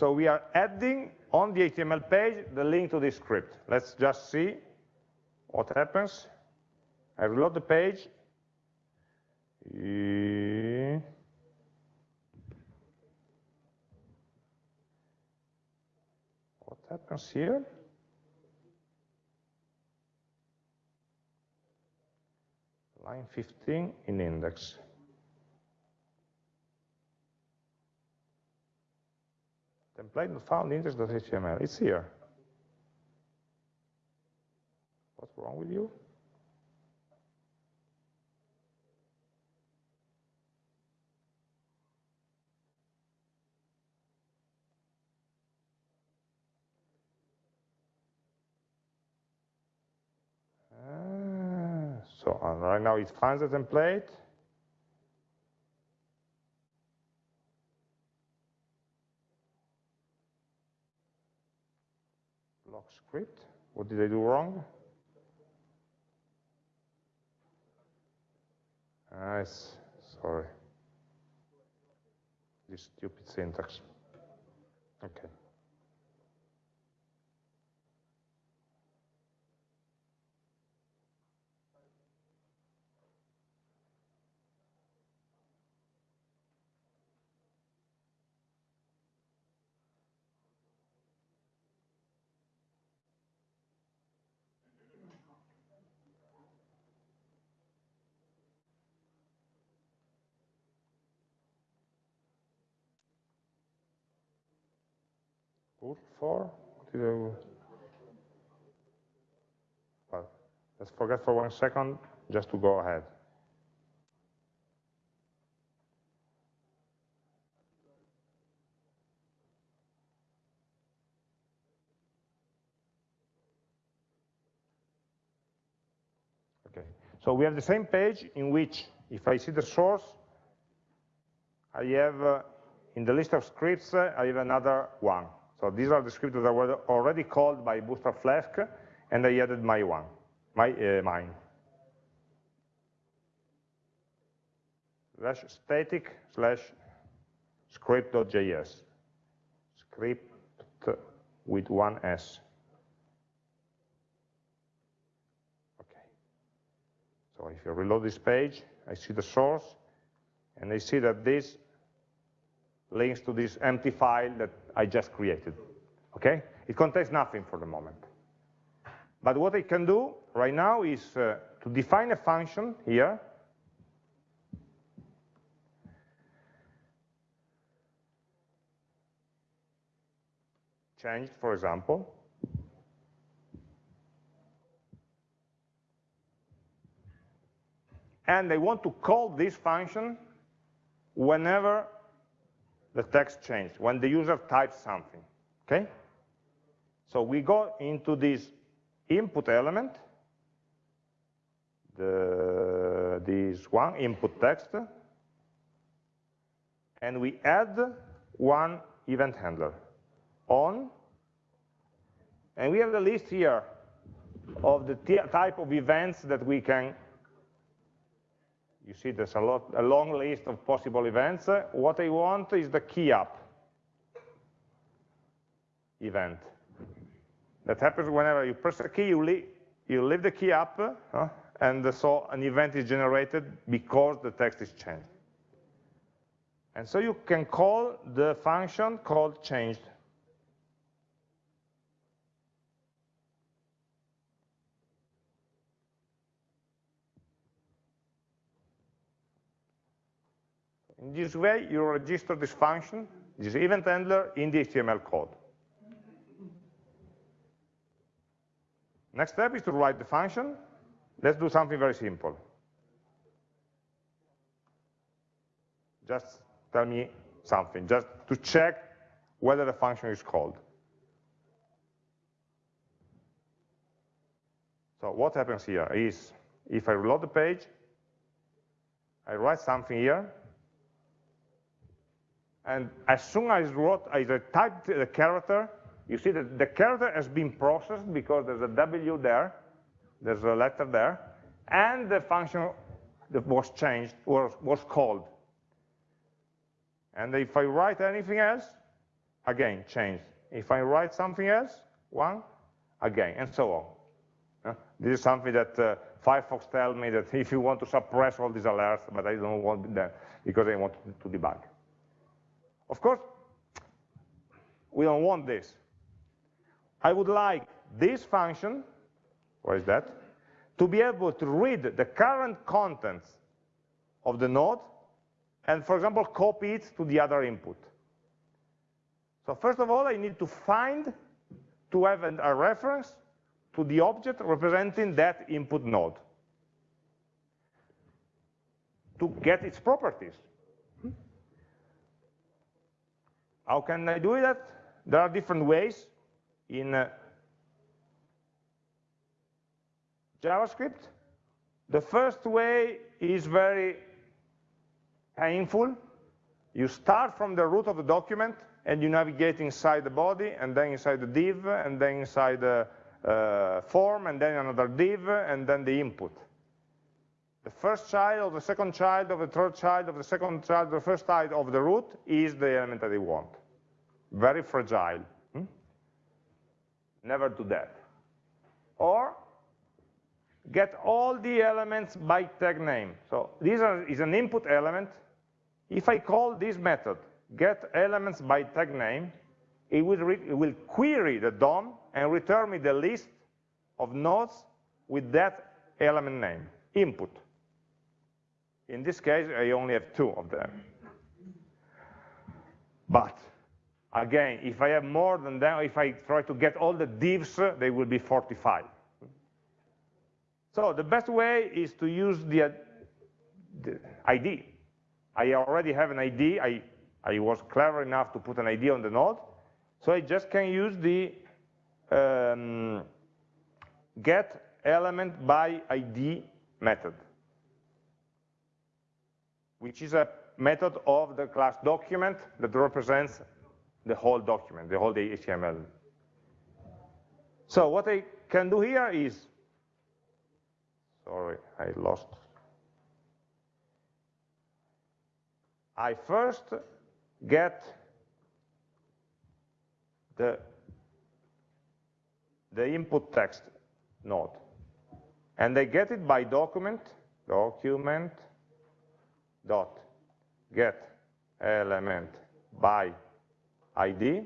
So we are adding on the HTML page the link to this script. Let's just see what happens. I reload the page. What happens here? Line 15 in index. Template not found index.html. It's here. What's wrong with you? Ah, so right now it finds the template. Script. What did I do wrong? Ah, nice. Sorry. This stupid syntax. Okay. Good for? What did I- Well, let's forget for one second just to go ahead. Okay, so we have the same page in which, if I see the source, I have, uh, in the list of scripts, uh, I have another one. So these are the scripts that were already called by Bootstrap Flask, and I added my one, my uh, mine. Slash static slash script.js. Script with one S. Okay. So if you reload this page, I see the source, and I see that this links to this empty file that I just created, okay? It contains nothing for the moment. But what I can do right now is uh, to define a function here, changed, for example, and I want to call this function whenever the text changed, when the user types something, okay? So we go into this input element, the, this one, input text, and we add one event handler, on, and we have the list here of the type of events that we can you see there's a, lot, a long list of possible events. What I want is the key up event. That happens whenever you press a key, you, leave, you leave the key up, uh, and so an event is generated because the text is changed. And so you can call the function called changed. In this way, you register this function, this event handler, in the HTML code. Next step is to write the function. Let's do something very simple. Just tell me something, just to check whether the function is called. So what happens here is, if I reload the page, I write something here, and as soon as I wrote, I typed the character, you see that the character has been processed because there's a W there, there's a letter there, and the function that was changed was, was called. And if I write anything else, again, changed. If I write something else, one, again, and so on. Uh, this is something that uh, Firefox tells me that if you want to suppress all these alerts, but I don't want that because I want to debug. Of course, we don't want this. I would like this function, what is that, to be able to read the current contents of the node and, for example, copy it to the other input. So first of all, I need to find, to have a reference to the object representing that input node to get its properties. How can I do that? There are different ways in uh, JavaScript. The first way is very painful. You start from the root of the document and you navigate inside the body and then inside the div and then inside the uh, form and then another div and then the input. The first child of the second child of the third child of the second child the first child of the root is the element that you want. Very fragile. Hmm? Never do that. Or get all the elements by tag name. So this is an input element. If I call this method get elements by tag name, it will, it will query the DOM and return me the list of nodes with that element name, input. In this case, I only have two of them. But again, if I have more than that, if I try to get all the divs, they will be 45. So the best way is to use the, the ID. I already have an ID. I, I was clever enough to put an ID on the node. So I just can use the um, get element by ID method, which is a method of the class document that represents the whole document, the whole HTML. So what I can do here is Sorry, I lost. I first get the, the input text node. And I get it by document, document dot get element by ID,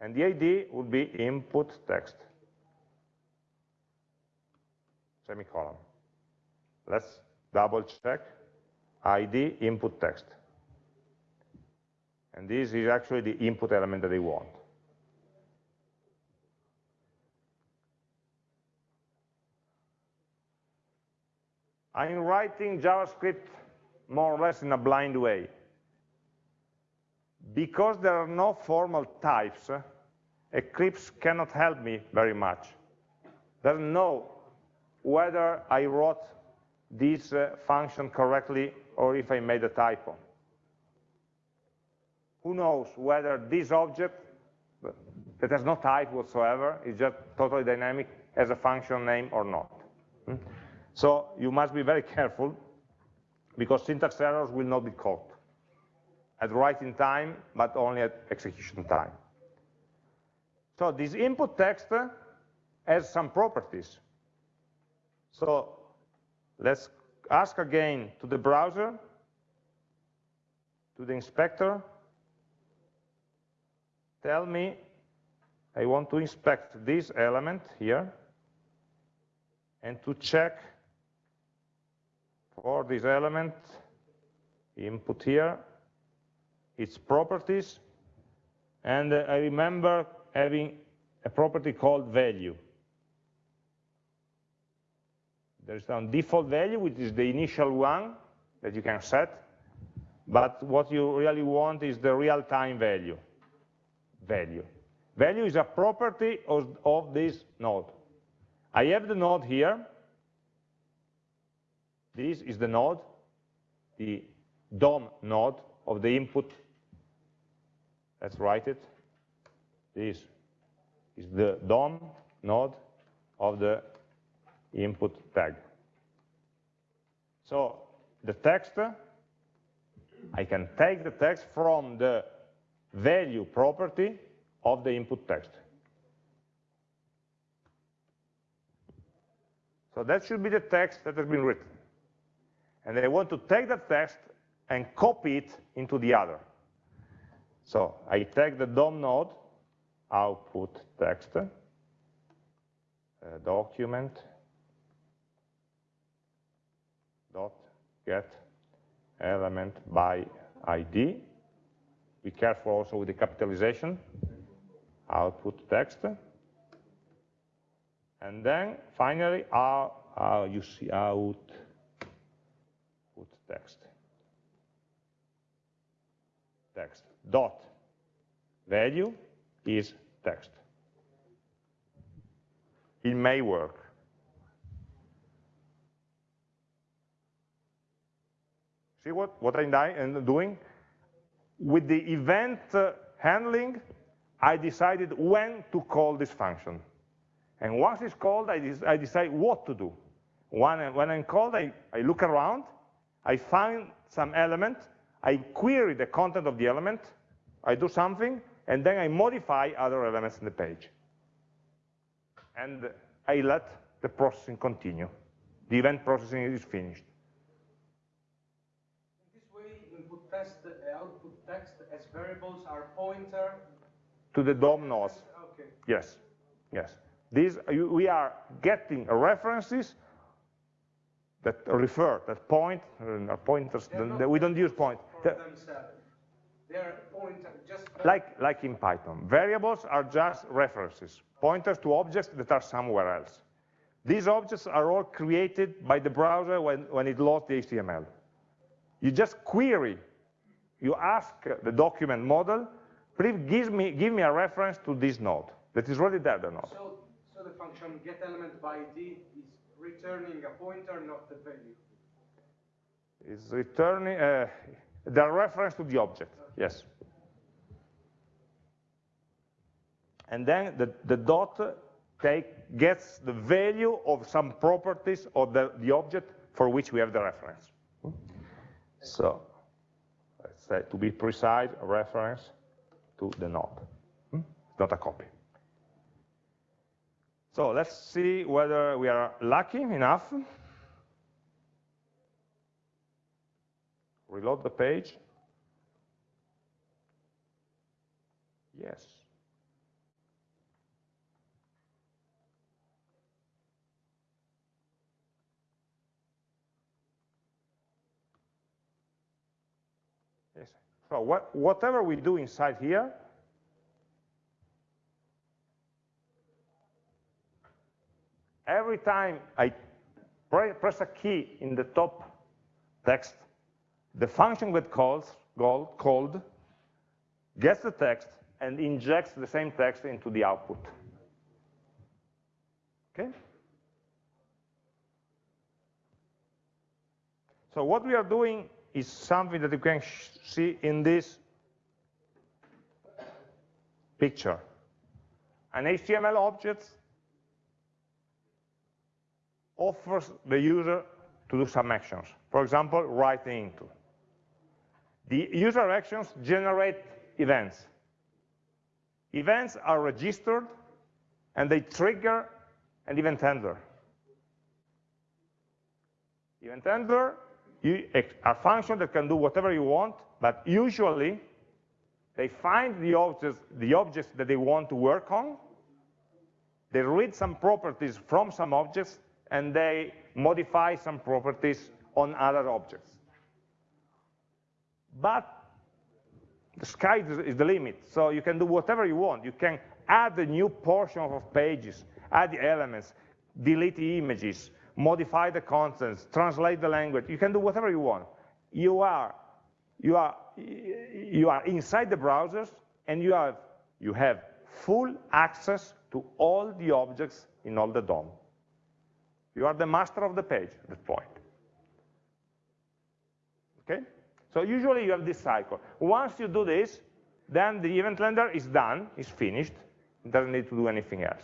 and the ID would be input text semicolon. Let's double check ID input text. And this is actually the input element that they want. I'm writing JavaScript more or less in a blind way. Because there are no formal types, Eclipse cannot help me very much. Doesn't know whether I wrote this uh, function correctly or if I made a typo. Who knows whether this object that has no type whatsoever, is just totally dynamic, has a function name or not. Hmm? So you must be very careful because syntax errors will not be caught at writing time, but only at execution time. So this input text has some properties. So let's ask again to the browser, to the inspector, tell me I want to inspect this element here and to check for this element input here its properties and I remember having a property called value There's some default value, which is the initial one that you can set. But what you really want is the real-time value. Value. Value is a property of, of this node. I have the node here. This is the node, the DOM node of the input. Let's write it. This is the DOM node of the input tag. So the text, I can take the text from the value property of the input text. So that should be the text that has been written. And I want to take that text and copy it into the other. So I take the DOM node, output text, uh, document, dot get element by ID. Be careful also with the capitalization, output text. And then finally, uh, uh, you see out put text. Text dot value is text. It may work. See what, what I'm doing? With the event uh, handling, I decided when to call this function. And once it's called, I, I decide what to do. When, when I'm called, I, I look around, I find some element, I query the content of the element, I do something, and then I modify other elements in the page. And I let the processing continue. The event processing is finished. In this way, input text, uh, output text as variables are pointer. To the DOM nodes. Okay. Yes, yes. These, we are getting references that refer, that point, uh, pointers, that we don't use point. For The- themselves. They're pointer, just. Like, like in Python. Variables are just references, pointers to objects that are somewhere else. These objects are all created by the browser when, when it loads the HTML. You just query, you ask the document model, please give me, give me a reference to this node that is already there, the node. So, so the function get element by ID is returning a pointer, not the value. It's returning uh, the reference to the object, yes. And then the, the dot take, gets the value of some properties of the, the object for which we have the reference. So, let's say, to be precise, a reference to the node, not a copy. So let's see whether we are lucky enough reload the page. Yes. Yes. So what, whatever we do inside here, every time I pre press a key in the top text, the function that calls, called, called gets the text and injects the same text into the output. Okay? So what we are doing is something that you can see in this picture. An HTML object offers the user to do some actions. For example, writing into. The user actions generate events. Events are registered and they trigger an event handler. Event handler a function that can do whatever you want, but usually they find the objects, the objects that they want to work on, they read some properties from some objects, and they modify some properties on other objects. But the sky is the limit, so you can do whatever you want. You can add a new portion of pages, add elements, delete images, modify the contents, translate the language. You can do whatever you want. You are, you are, you are inside the browsers, and you have, you have full access to all the objects in all the DOM. You are the master of the page at that point. Okay? So usually you have this cycle. Once you do this, then the event handler is done, is finished, it doesn't need to do anything else.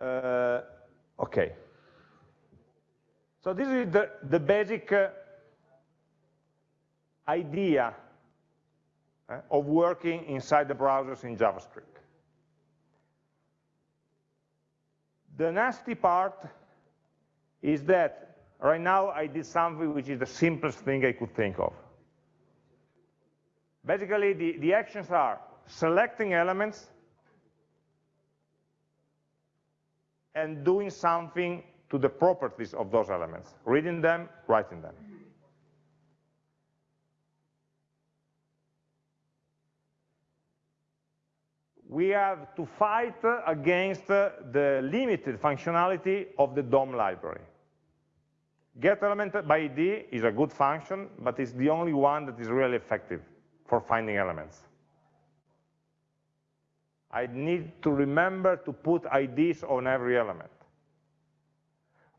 Uh, okay. So this is the, the basic uh, idea uh, of working inside the browsers in JavaScript. The nasty part is that right now I did something which is the simplest thing I could think of. Basically, the, the actions are selecting elements and doing something to the properties of those elements, reading them, writing them. We have to fight against the limited functionality of the DOM library. Get element by ID is a good function, but it's the only one that is really effective for finding elements. I need to remember to put IDs on every element.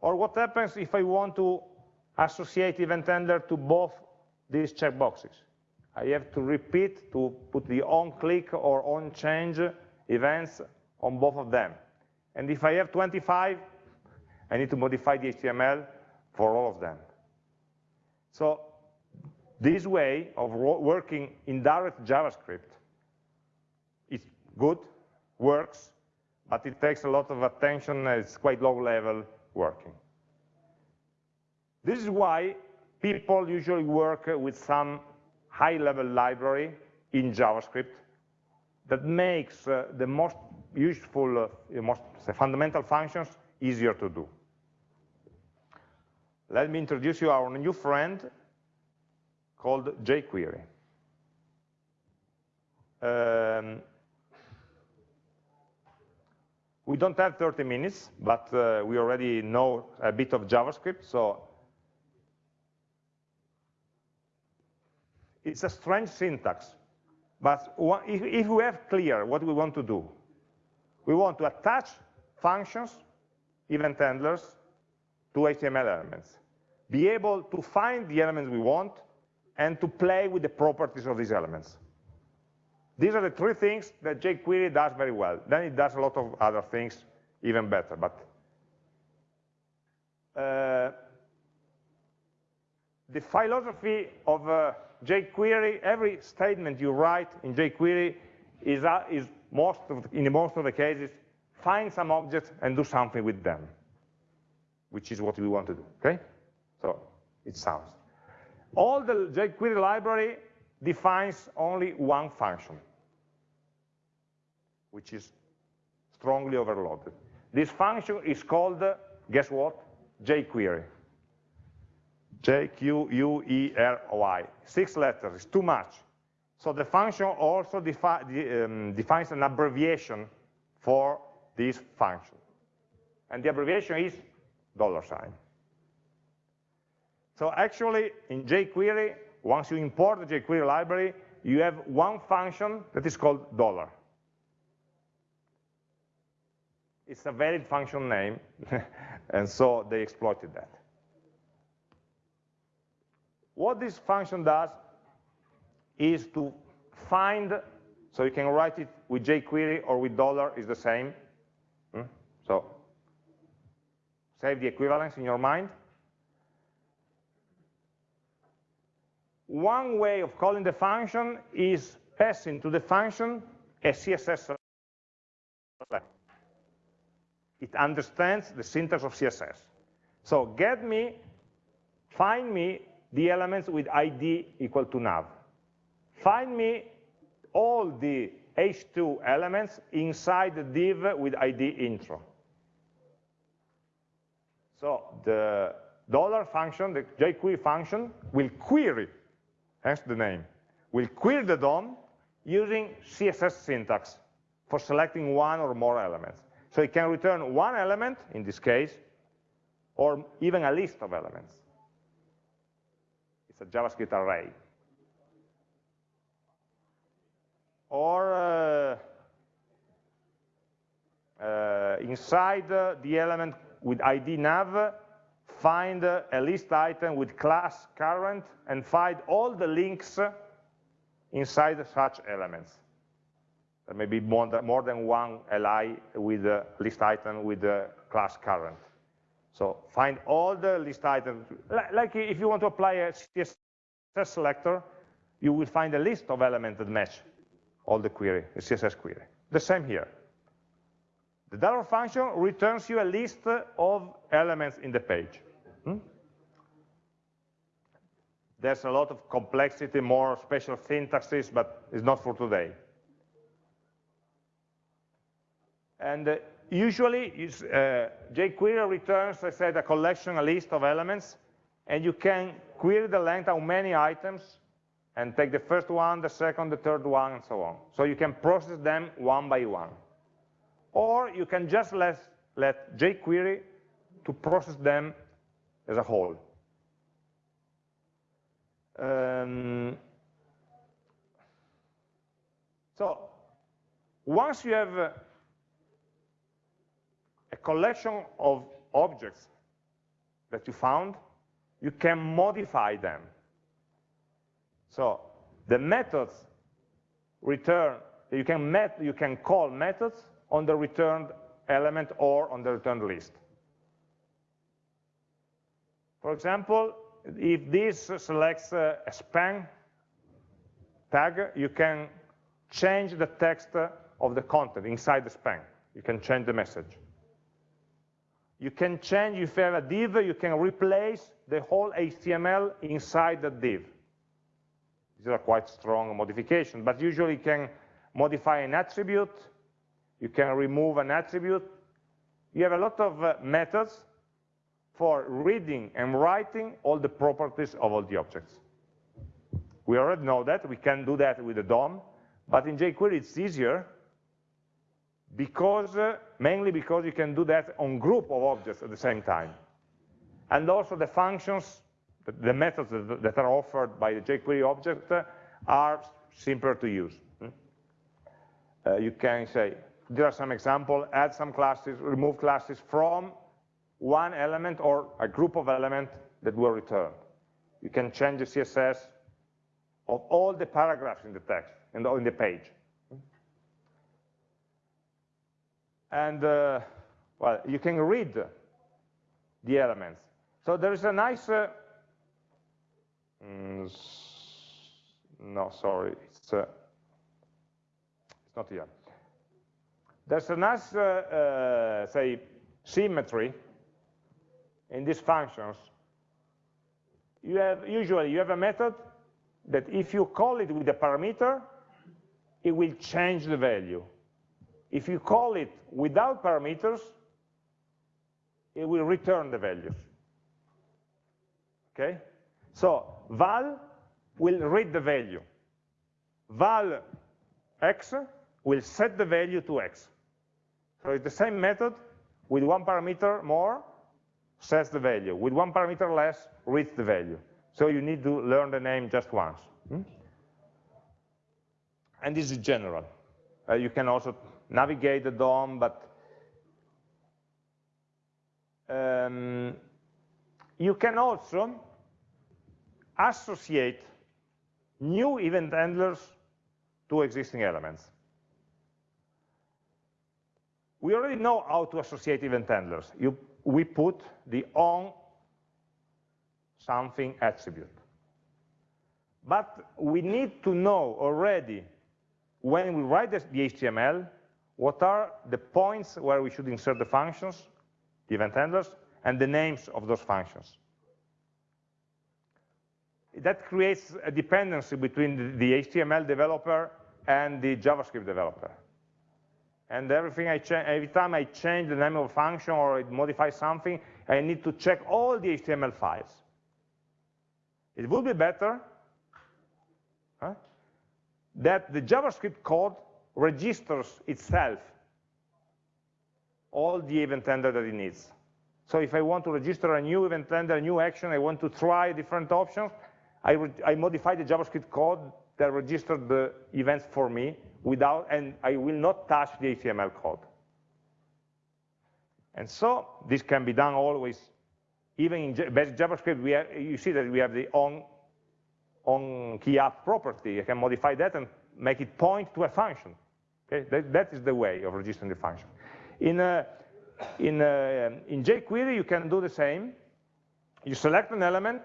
Or what happens if I want to associate event handler to both these checkboxes? I have to repeat to put the on click or on change events on both of them. And if I have 25, I need to modify the HTML for all of them. So this way of working in direct JavaScript is good, works, but it takes a lot of attention, it's quite low level working. This is why people usually work with some high-level library in JavaScript that makes uh, the most useful, uh, the most fundamental functions easier to do. Let me introduce you our new friend called jQuery. Um, we don't have 30 minutes, but uh, we already know a bit of JavaScript, so it's a strange syntax. But if, if we have clear what we want to do, we want to attach functions, event handlers, to HTML elements. Be able to find the elements we want and to play with the properties of these elements. These are the three things that jQuery does very well. Then it does a lot of other things even better. But uh, the philosophy of uh, jQuery, every statement you write in jQuery is, uh, is most of, in most of the cases, find some objects and do something with them, which is what we want to do, okay? So it sounds. All the jQuery library defines only one function, which is strongly overloaded. This function is called, guess what? jQuery. J-Q-U-E-R-Y. Six letters, it's too much. So the function also defi um, defines an abbreviation for this function. And the abbreviation is dollar sign. So actually, in jQuery, once you import the jQuery library, you have one function that is called dollar. It's a valid function name, and so they exploited that. What this function does is to find, so you can write it with jQuery or with dollar is the same. Hmm? So save the equivalence in your mind. One way of calling the function is passing to the function a CSS It understands the syntax of CSS. So get me, find me the elements with ID equal to nav. Find me all the H2 elements inside the div with ID intro. So the dollar function, the jQuery function, will query hence the name, will query the DOM using CSS syntax for selecting one or more elements. So it can return one element, in this case, or even a list of elements. It's a JavaScript array. Or uh, uh, inside uh, the element with ID nav, find uh, a list item with class current and find all the links inside such elements. There may be more than, one li with a list item with a class current. So find all the list items. Like if you want to apply a CSS selector, you will find a list of elements that match all the query, the CSS query. The same here. The dollar function returns you a list of elements in the page. Hmm? There's a lot of complexity, more special syntaxes, but it's not for today. And uh, usually, uh, jQuery returns, I said, a collection, a list of elements, and you can query the length of many items, and take the first one, the second, the third one, and so on. So you can process them one by one. Or you can just let, let jQuery to process them as a whole. Um, so once you have a, collection of objects that you found, you can modify them. So the methods return, you can, met, you can call methods on the returned element or on the returned list. For example, if this selects a span tag, you can change the text of the content inside the span. You can change the message. You can change, if you have a div, you can replace the whole HTML inside the div. These are quite strong modifications, but usually you can modify an attribute, you can remove an attribute. You have a lot of uh, methods for reading and writing all the properties of all the objects. We already know that, we can do that with the DOM, but in jQuery it's easier because, uh, mainly because you can do that on group of objects at the same time. And also the functions, the, methods that, that, are offered by the jQuery object uh, are simpler to use. Hmm? Uh, you can say, there are some examples, add some classes, remove classes from one element or a group of elements that were returned. You can change the CSS of all the paragraphs in the text, and on the page. And, uh, well, you can read the elements. So there is a nice, uh, mm, no, sorry, it's, uh, it's not here. There's a nice, uh, uh, say, symmetry in these functions. You have, usually you have a method that if you call it with a parameter, it will change the value. If you call it without parameters, it will return the values. Okay? So val will read the value. val x will set the value to x. So it's the same method with one parameter more, sets the value. With one parameter less, reads the value. So you need to learn the name just once. Hmm? And this is general. Uh, you can also navigate the DOM, but um, you can also associate new event handlers to existing elements. We already know how to associate event handlers. You, we put the on something attribute. But we need to know already when we write the HTML what are the points where we should insert the functions, the event handlers, and the names of those functions. That creates a dependency between the HTML developer and the JavaScript developer. And everything I every time I change the name of a function or modify something, I need to check all the HTML files. It would be better huh, that the JavaScript code registers itself all the event handler that it needs. So if I want to register a new event handler, a new action, I want to try different options, I, I modify the JavaScript code that registered the events for me without, and I will not touch the HTML code. And so this can be done always, even in basic JavaScript, we have, you see that we have the on, on key up property. I can modify that and make it point to a function. Okay? That, that is the way of registering the function. In, uh, in, uh, in jQuery, you can do the same. You select an element,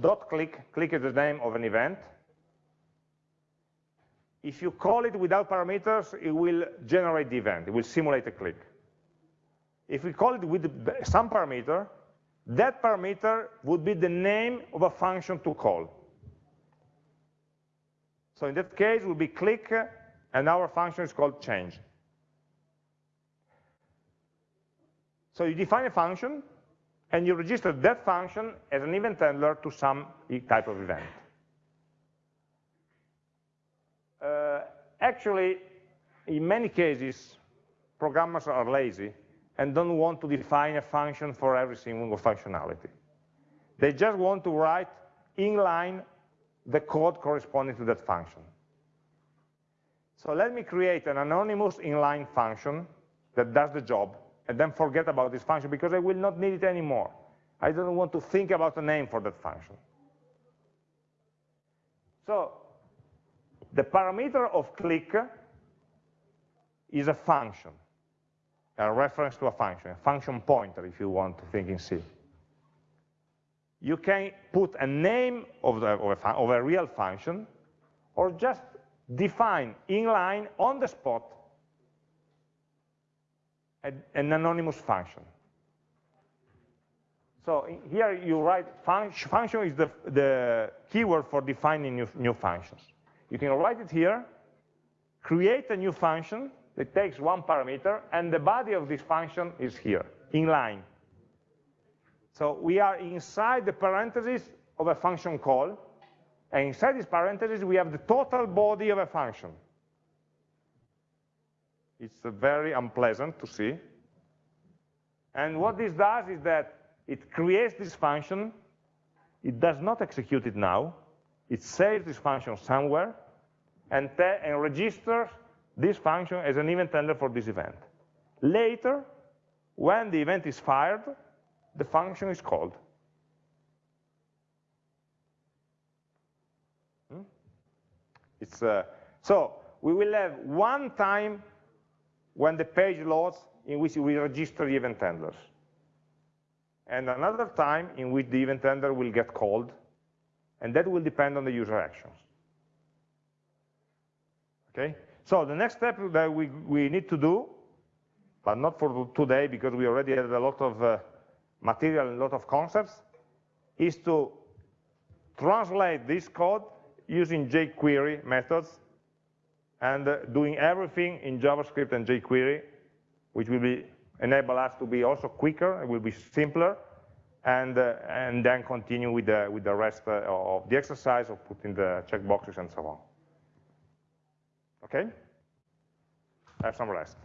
dot click, click is the name of an event. If you call it without parameters, it will generate the event. It will simulate a click. If we call it with some parameter, that parameter would be the name of a function to call. So in that case, it will be click, and our function is called change. So you define a function, and you register that function as an event handler to some type of event. Uh, actually, in many cases, programmers are lazy and don't want to define a function for every single functionality. They just want to write inline the code corresponding to that function. So let me create an anonymous inline function that does the job and then forget about this function because I will not need it anymore. I don't want to think about a name for that function. So the parameter of click is a function, a reference to a function, a function pointer if you want to think in C. You can put a name of, the, of, a, of a real function or just define inline on the spot an anonymous function. So here you write function, function is the, the keyword for defining new, new functions. You can write it here, create a new function that takes one parameter, and the body of this function is here, inline. So we are inside the parentheses of a function call, and inside this parentheses we have the total body of a function. It's very unpleasant to see. And what this does is that it creates this function, it does not execute it now, it saves this function somewhere, and, and registers this function as an event handler for this event. Later, when the event is fired, the function is called. Hmm? It's, uh, so we will have one time when the page loads in which we register the event handlers. And another time in which the event handler will get called, and that will depend on the user actions. Okay? So the next step that we, we need to do, but not for today because we already had a lot of uh, material and a lot of concepts, is to translate this code using jQuery methods and uh, doing everything in JavaScript and jQuery, which will be, enable us to be also quicker, it will be simpler, and, uh, and then continue with the, with the rest uh, of the exercise of putting the checkboxes and so on. Okay? Have some rest.